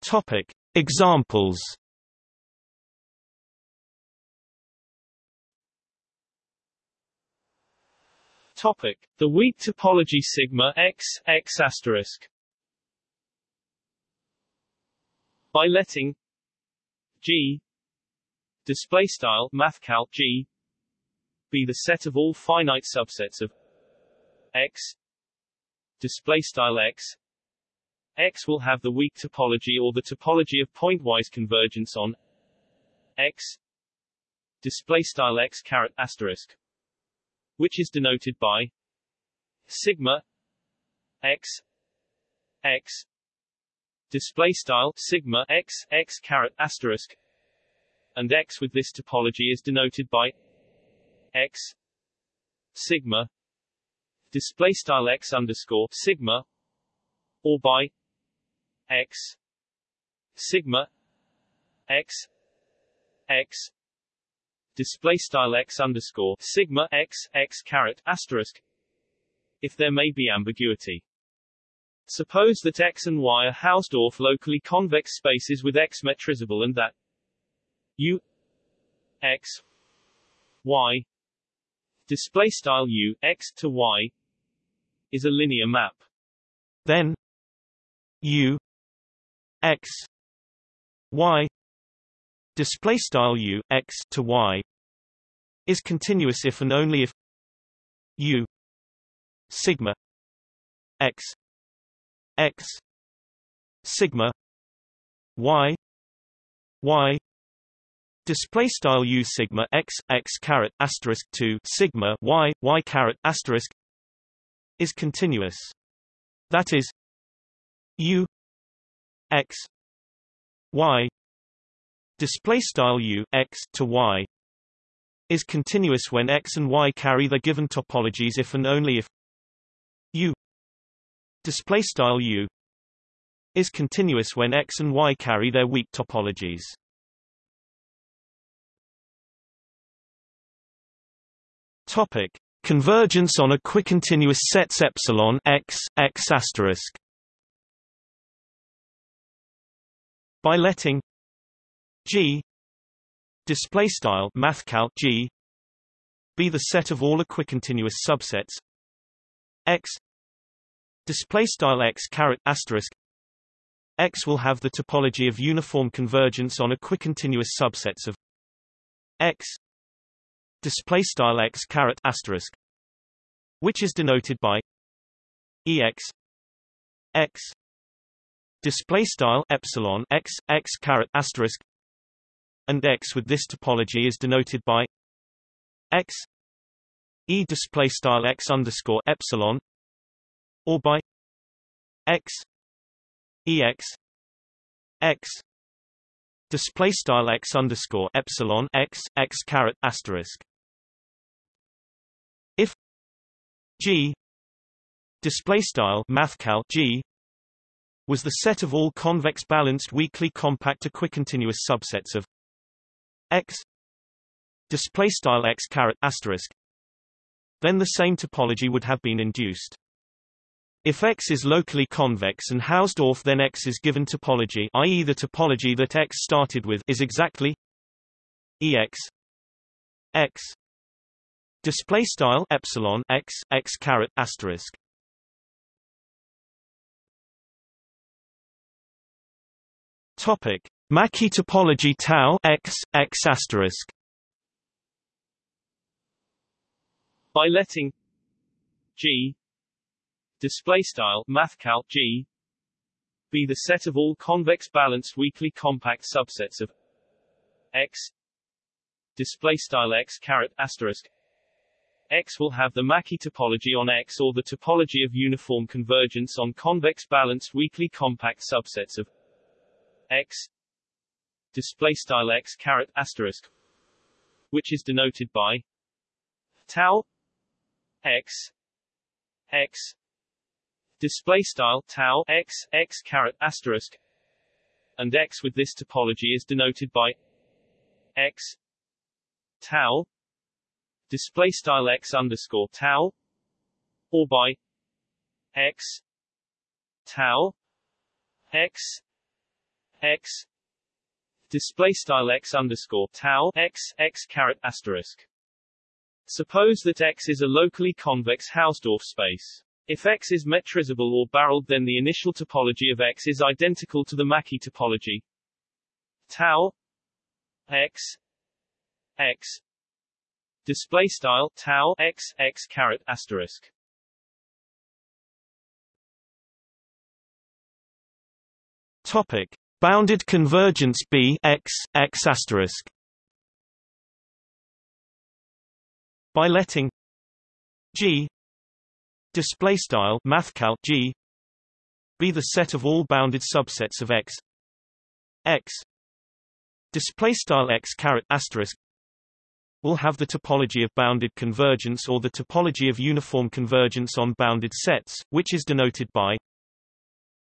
Topic examples Topic: The weak topology sigma x x asterisk. By letting G display style mathcal G be the set of all finite subsets of X display style X X will have the weak topology or the topology of pointwise convergence on X display style X caret asterisk which is denoted by sigma x x display style sigma x x caret asterisk and x with this topology is denoted by x sigma display style x underscore sigma or by x sigma x x display style x underscore sigma x x caret asterisk if there may be ambiguity. Suppose that X and Y are Hausdorff locally convex spaces with X metrizable and that U X Y display style U X to Y is a linear map. Then U X Y display style u x to y is continuous if and only if u sigma x x sigma y y display style u sigma x x caret asterisk 2 sigma y y caret asterisk is continuous. That is u x y display style u x to y is continuous when x and y carry the given topologies if and only if u display style u is continuous when x and y carry their weak topologies. Topic convergence on equicontinuous sets epsilon x x asterisk. By letting G. Display style mathcal G. Be the set of all equicontinuous subsets. X. Display style X caret asterisk. X will have the topology of uniform convergence on equicontinuous subsets of X. Display style X caret asterisk. Which is denoted by EX X. Display style epsilon X X caret asterisk and X with this topology is denoted by X E display style X underscore epsilon or by X EX X display style X underscore epsilon X X caret asterisk. If G display style mathcal G was the set of all convex balanced weakly compact equicontinuous subsets of x display style x caret asterisk then the same topology would have been induced. If X is locally convex and Hausdorff then X is given topology i.e. the topology that X started with is exactly EX X display style epsilon X X caret asterisk. Topic Mackey topology tau x x asterisk. By letting G display style mathcal G be the set of all convex balanced weakly compact subsets of X display style X caret asterisk X will have the Mackey topology on X or the topology of uniform convergence on convex balanced weakly compact subsets of X display style X caret asterisk which is denoted by tau X X display style tau X X caret asterisk and X with this topology is denoted by X tau display style X underscore tau or by X tau X X display style X underscore tau X X caret asterisk. Suppose that X is a locally convex Hausdorff space. If X is metrizable or barreled then the initial topology of X is identical to the Mackey topology. Tau X X display style tau X X caret asterisk. Topic bounded convergence B X X asterisk. By letting G display style mathcal G be the set of all bounded subsets of X. X display style X caret asterisk will have the topology of bounded convergence or the topology of uniform convergence on bounded sets, which is denoted by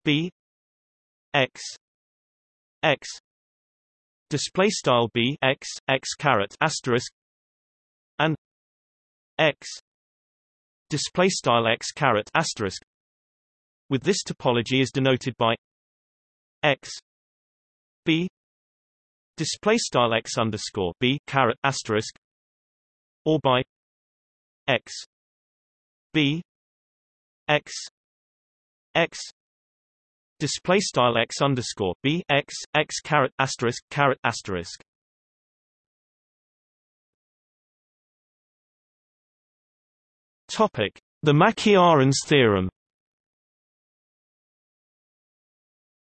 B X X. Display style B X X caret asterisk and X. Display style X caret asterisk. With this topology is denoted by X. B. Display style X underscore B caret asterisk or by X. B. X. X display style X underscore B X X caret asterisk caret asterisk Topic: The Mackey-Arens theorem.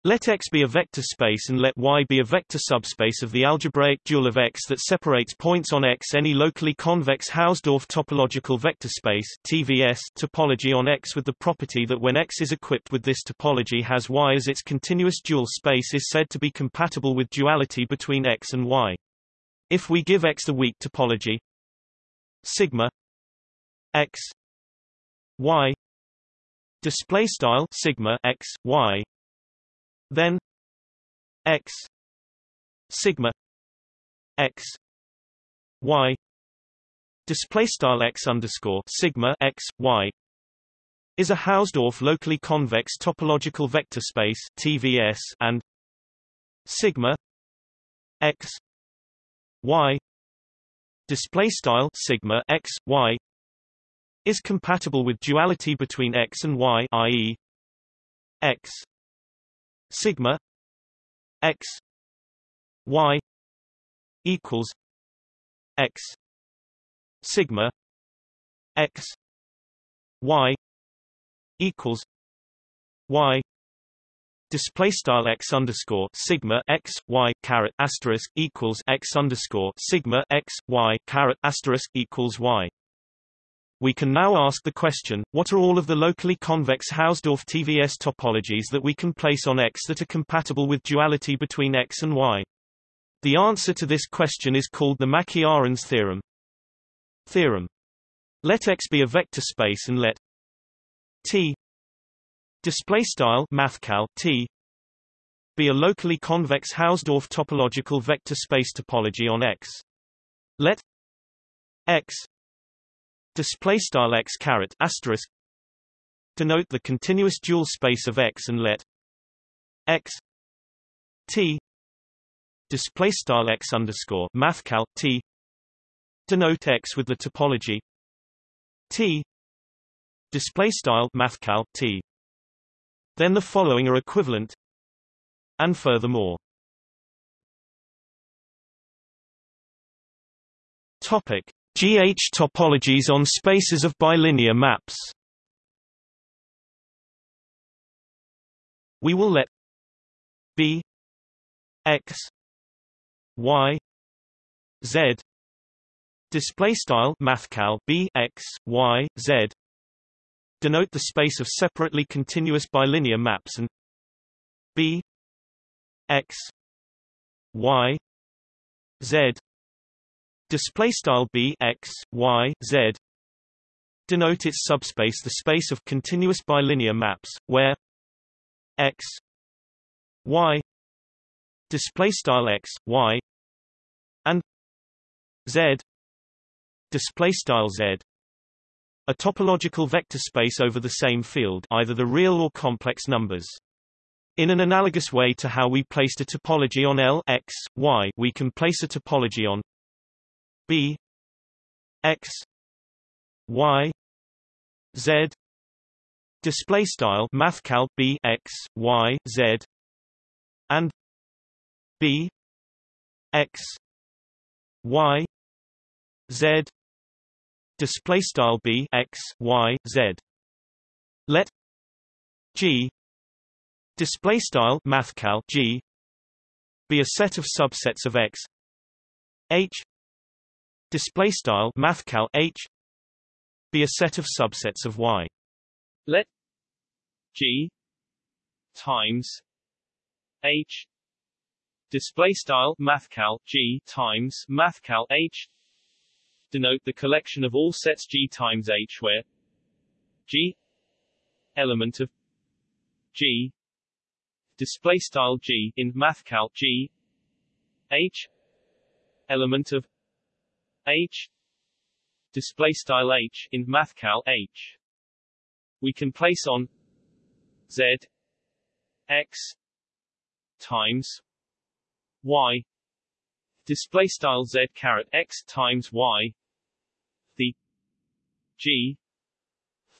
Let X be a vector space and let Y be a vector subspace of the algebraic dual of X that separates points on X any locally convex Hausdorff topological vector space TVS topology on X with the property that when X is equipped with this topology has Y as its continuous dual space is said to be compatible with duality between X and Y. If we give X the weak topology sigma x y display style sigma x y then x sigma x y display style x underscore sigma x y is a Hausdorff locally convex topological vector space TVS and sigma x y display style sigma x y is compatible with duality between x and y i.e. x sigma x y equals x sigma x y equals y display style x underscore sigma x y caret asterisk equals x underscore sigma x y caret asterisk equals y we can now ask the question, what are all of the locally convex Hausdorff TVS topologies that we can place on X that are compatible with duality between X and Y? The answer to this question is called the Mackey-Arens theorem. Theorem. Let X be a vector space and let T display style mathcal T be a locally convex Hausdorff topological vector space topology on X. Let X display style x caret asterisk denote the continuous dual space of X and let X T display style X underscore mathcal T denote X with the topology T display style mathcal T. Then the following are equivalent and furthermore. Topic GH topologies on spaces of bilinear maps. We will let B X Y Z display style mathcal b x y z denote the space of separately continuous bilinear maps and b x y z display style b x y z. Denote its subspace the space of continuous bilinear maps where x y display style x y and z display style z. A topological vector space over the same field either the real or complex numbers. In an analogous way to how we placed a topology on L x, y, we can place a topology on B x y z. Display style mathcal B x y z. And B x y z. Display style b x y z. Let g display style mathcal g be a set of subsets of x h display style mathcal h. Be a set of subsets of y. Let g times h. Display style mathcal g times mathcal h. Denote the collection of all sets g times h where g element of g display style g in mathcal g h element of h. Display style h in mathcal h. We can place on z x times y. Display style z caret x times y. The g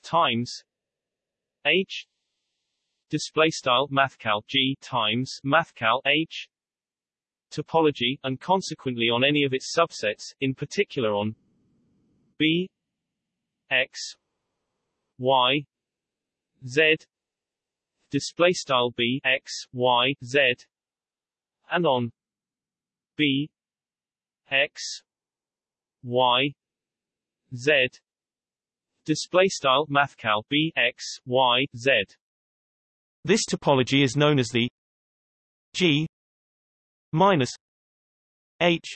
times h. Display style mathcal g times mathcal h topology and consequently on any of its subsets in particular on b x y z display style b x y z and on b x y z display style mathcal b x y z. This topology is known as the g minus h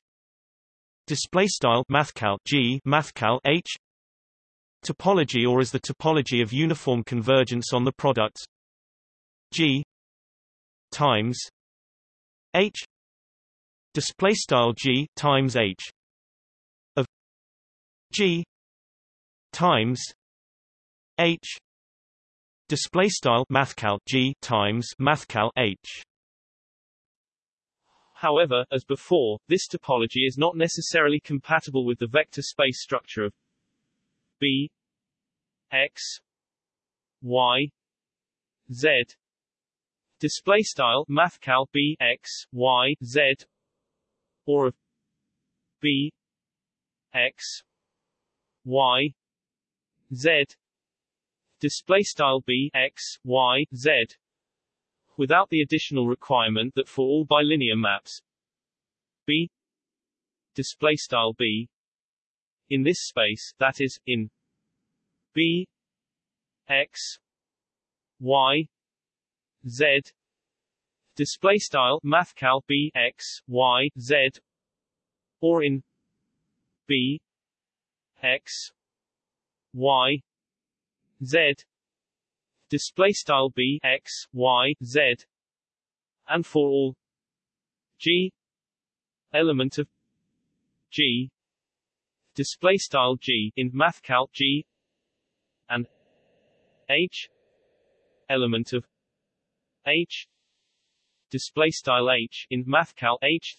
display style mathcal g mathcal h topology or as the topology of uniform convergence on the product g times h display style g times h of g times h display style mathcal g times mathcal h However, as before, this topology is not necessarily compatible with the vector space structure of b x y z. Display style mathcal b x y z or of b x y z. Display style b x y z without the additional requirement that for all bilinear maps b display style b in this space that is in b x y z display style mathcal b x y z or in b x y z display style b x y z and for all g element of g display style g in mathcal g and h element of h display style h in mathcal h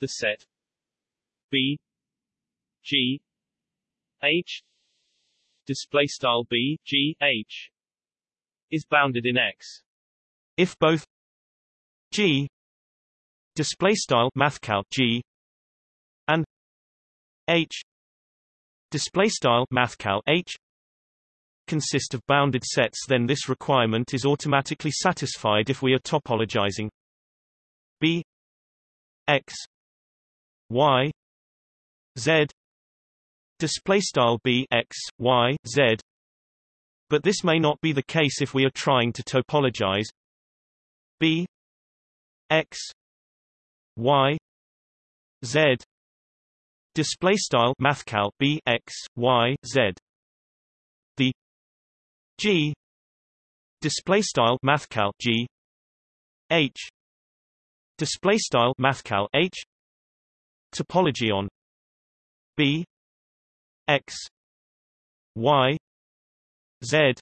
the set b g h display style b g h is bounded in x. If both g display style mathcal g and h display style mathcal h consist of bounded sets then this requirement is automatically satisfied if we are topologizing b x y z display style b x y z but this may not be the case if we are trying to topologize. B x y z. Display style mathcal b x y z. The g. Display style mathcal g h. Display style mathcal h. Topology on b x y z.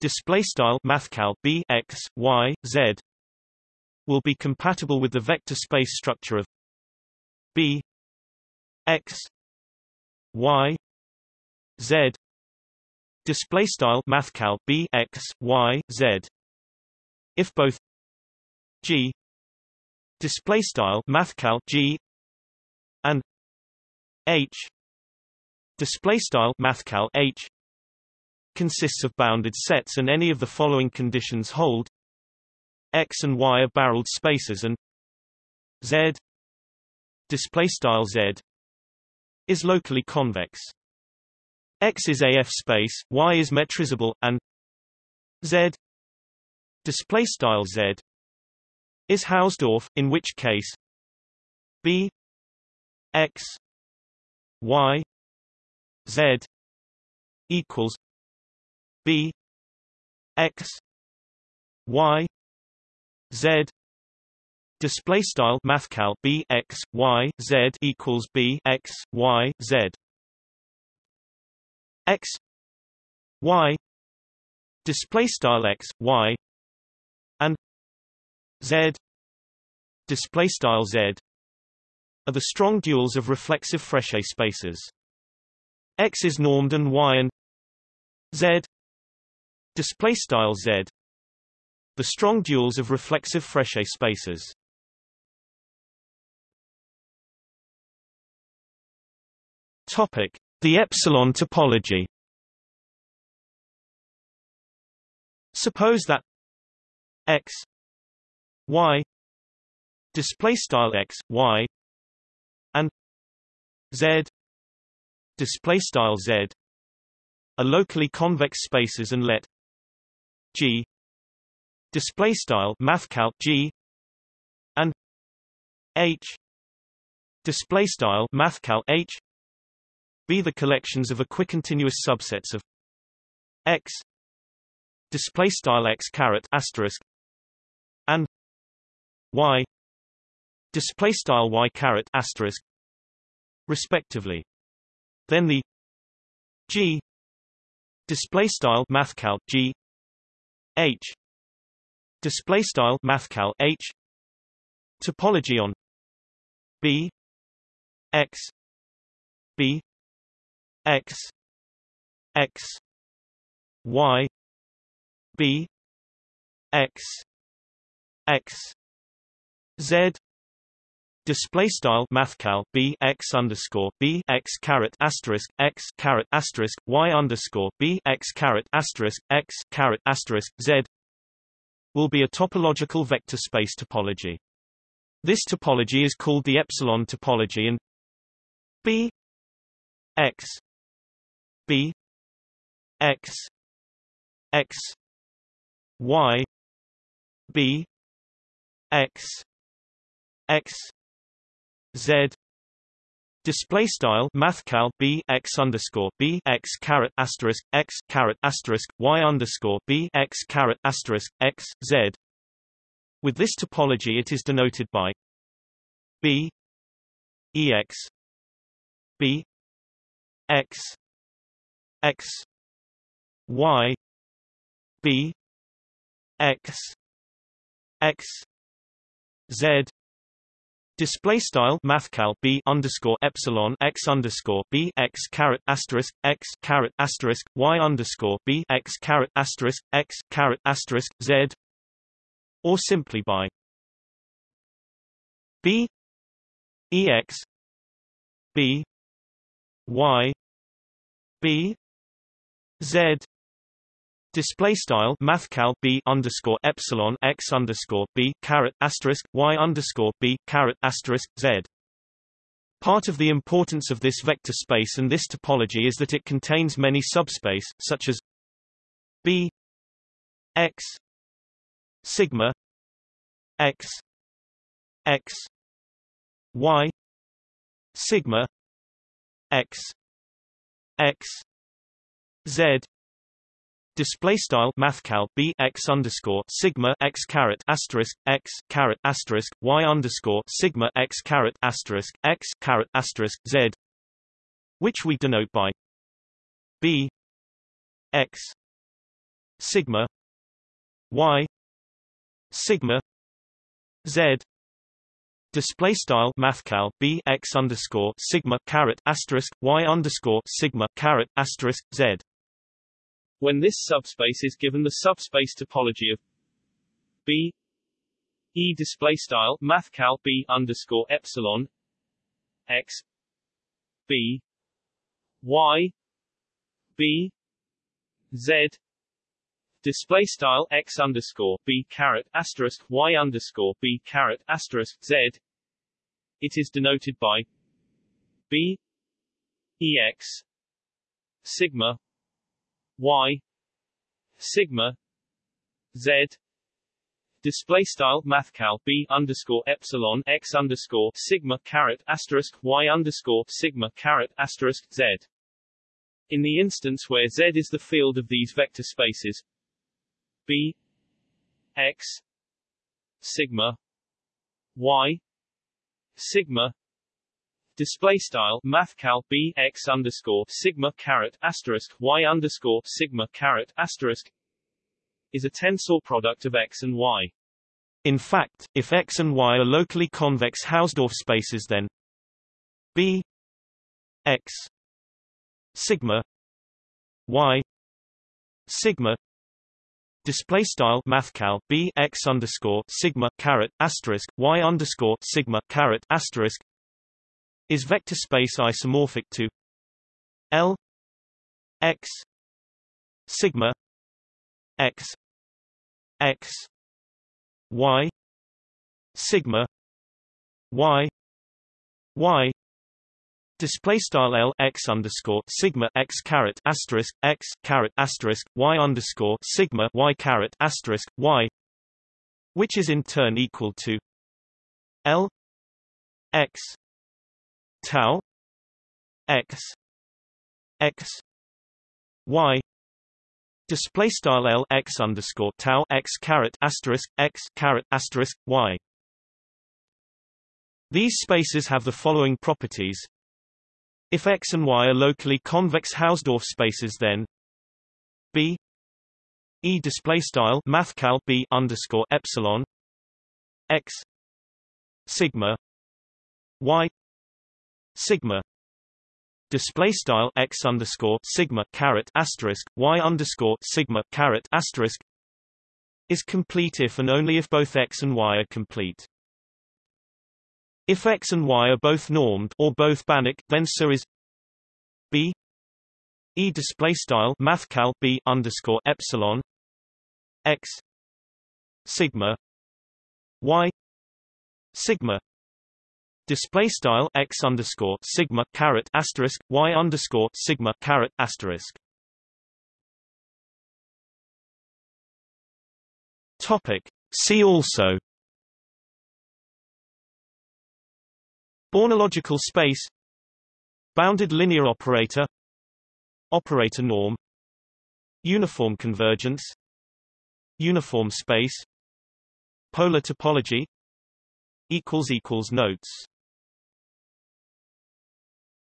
Display style mathcal b x y z will be compatible with the vector space structure of b x y z. Display style mathcal b x y z. If both g display style mathcal g and h display style mathcal h consists of bounded sets and any of the following conditions hold x and y are barreled spaces and z display style z is locally convex. X is AF space y is metrizable and z display style z is Hausdorff in which case b x y z equals b x y z. Display style mathcal b x y z equals b x y z. X y. Display style x y and z. Display style z are the strong duals of reflexive Frechet spaces. X is normed and y and z display style z. The strong duals of reflexive Frechet spaces. Topic. The epsilon topology. Suppose that x y display style x y and z display style z are locally convex spaces and let G. Display style mathcal G. And H. Display style mathcal H. Be the collections of equicontinuous subsets of X. Display style X caret asterisk. And Y. Display style Y caret asterisk respectively. Then the G. Display style mathcal G H. Display style mathcal H. Topology on B. X. B. X. X. Y. B. X. X. Z Display style mathcal b x underscore b x caret asterisk x caret asterisk y underscore b x caret asterisk x caret asterisk z will be a topological vector space topology. This topology is called the epsilon topology and b x b x x y b x x Z display style mathcal b x underscore b x caret asterisk x caret asterisk y underscore b x caret asterisk x z. With this topology, it is denoted by b ex b x x y b x x z Display style mathcal b underscore epsilon x underscore b x caret asterisk x caret asterisk y underscore b x caret asterisk x caret asterisk z, or simply by b ex b y b z Display style mathcal b underscore epsilon x underscore b caret asterisk y underscore b caret asterisk z. Part of the importance of this vector space and this topology is that it contains many subspace, such as b x sigma x x y sigma x x z Display style mathcal b x underscore sigma x caret asterisk x caret asterisk y underscore sigma x caret asterisk x caret asterisk z, which we denote by b x sigma y sigma z. Display style mathcal b x underscore sigma caret asterisk y underscore sigma caret asterisk z when this subspace is given the subspace topology of B E display style mathcal B underscore epsilon X B Y B Z display style X underscore B caret asterisk Y underscore B caret asterisk Z. It is denoted by B EX sigma y sigma z display style mathcal b underscore epsilon x underscore sigma caret asterisk y underscore sigma caret asterisk z. In the instance where z is the field of these vector spaces, b x sigma y sigma display style mathcal b x underscore sigma caret asterisk y underscore sigma caret asterisk is a tensor product of x and y. In fact, if x and y are locally convex Hausdorff spaces then b x sigma y sigma display style mathcal b x underscore sigma caret asterisk y underscore sigma caret asterisk is vector space isomorphic to L x sigma x x y sigma y y Display style L x underscore sigma x caret asterisk x caret asterisk y underscore sigma y caret asterisk y, which is in turn equal to L x tau x x y display style l x underscore tau x caret asterisk x caret asterisk y. These spaces have the following properties. If x and y are locally convex Hausdorff spaces, then b e display style mathcal b underscore epsilon x sigma y sigma display style x underscore sigma caret asterisk y underscore sigma caret asterisk is complete if and only if both x and y are complete. If x and y are both normed or both Banach, then so is b e display style mathcal b underscore epsilon x sigma y sigma display style x underscore sigma caret asterisk y underscore sigma caret asterisk. Topic. See also. Bornological space. Bounded linear operator. Operator norm. Uniform convergence. Uniform space. Polar topology. Equals equals notes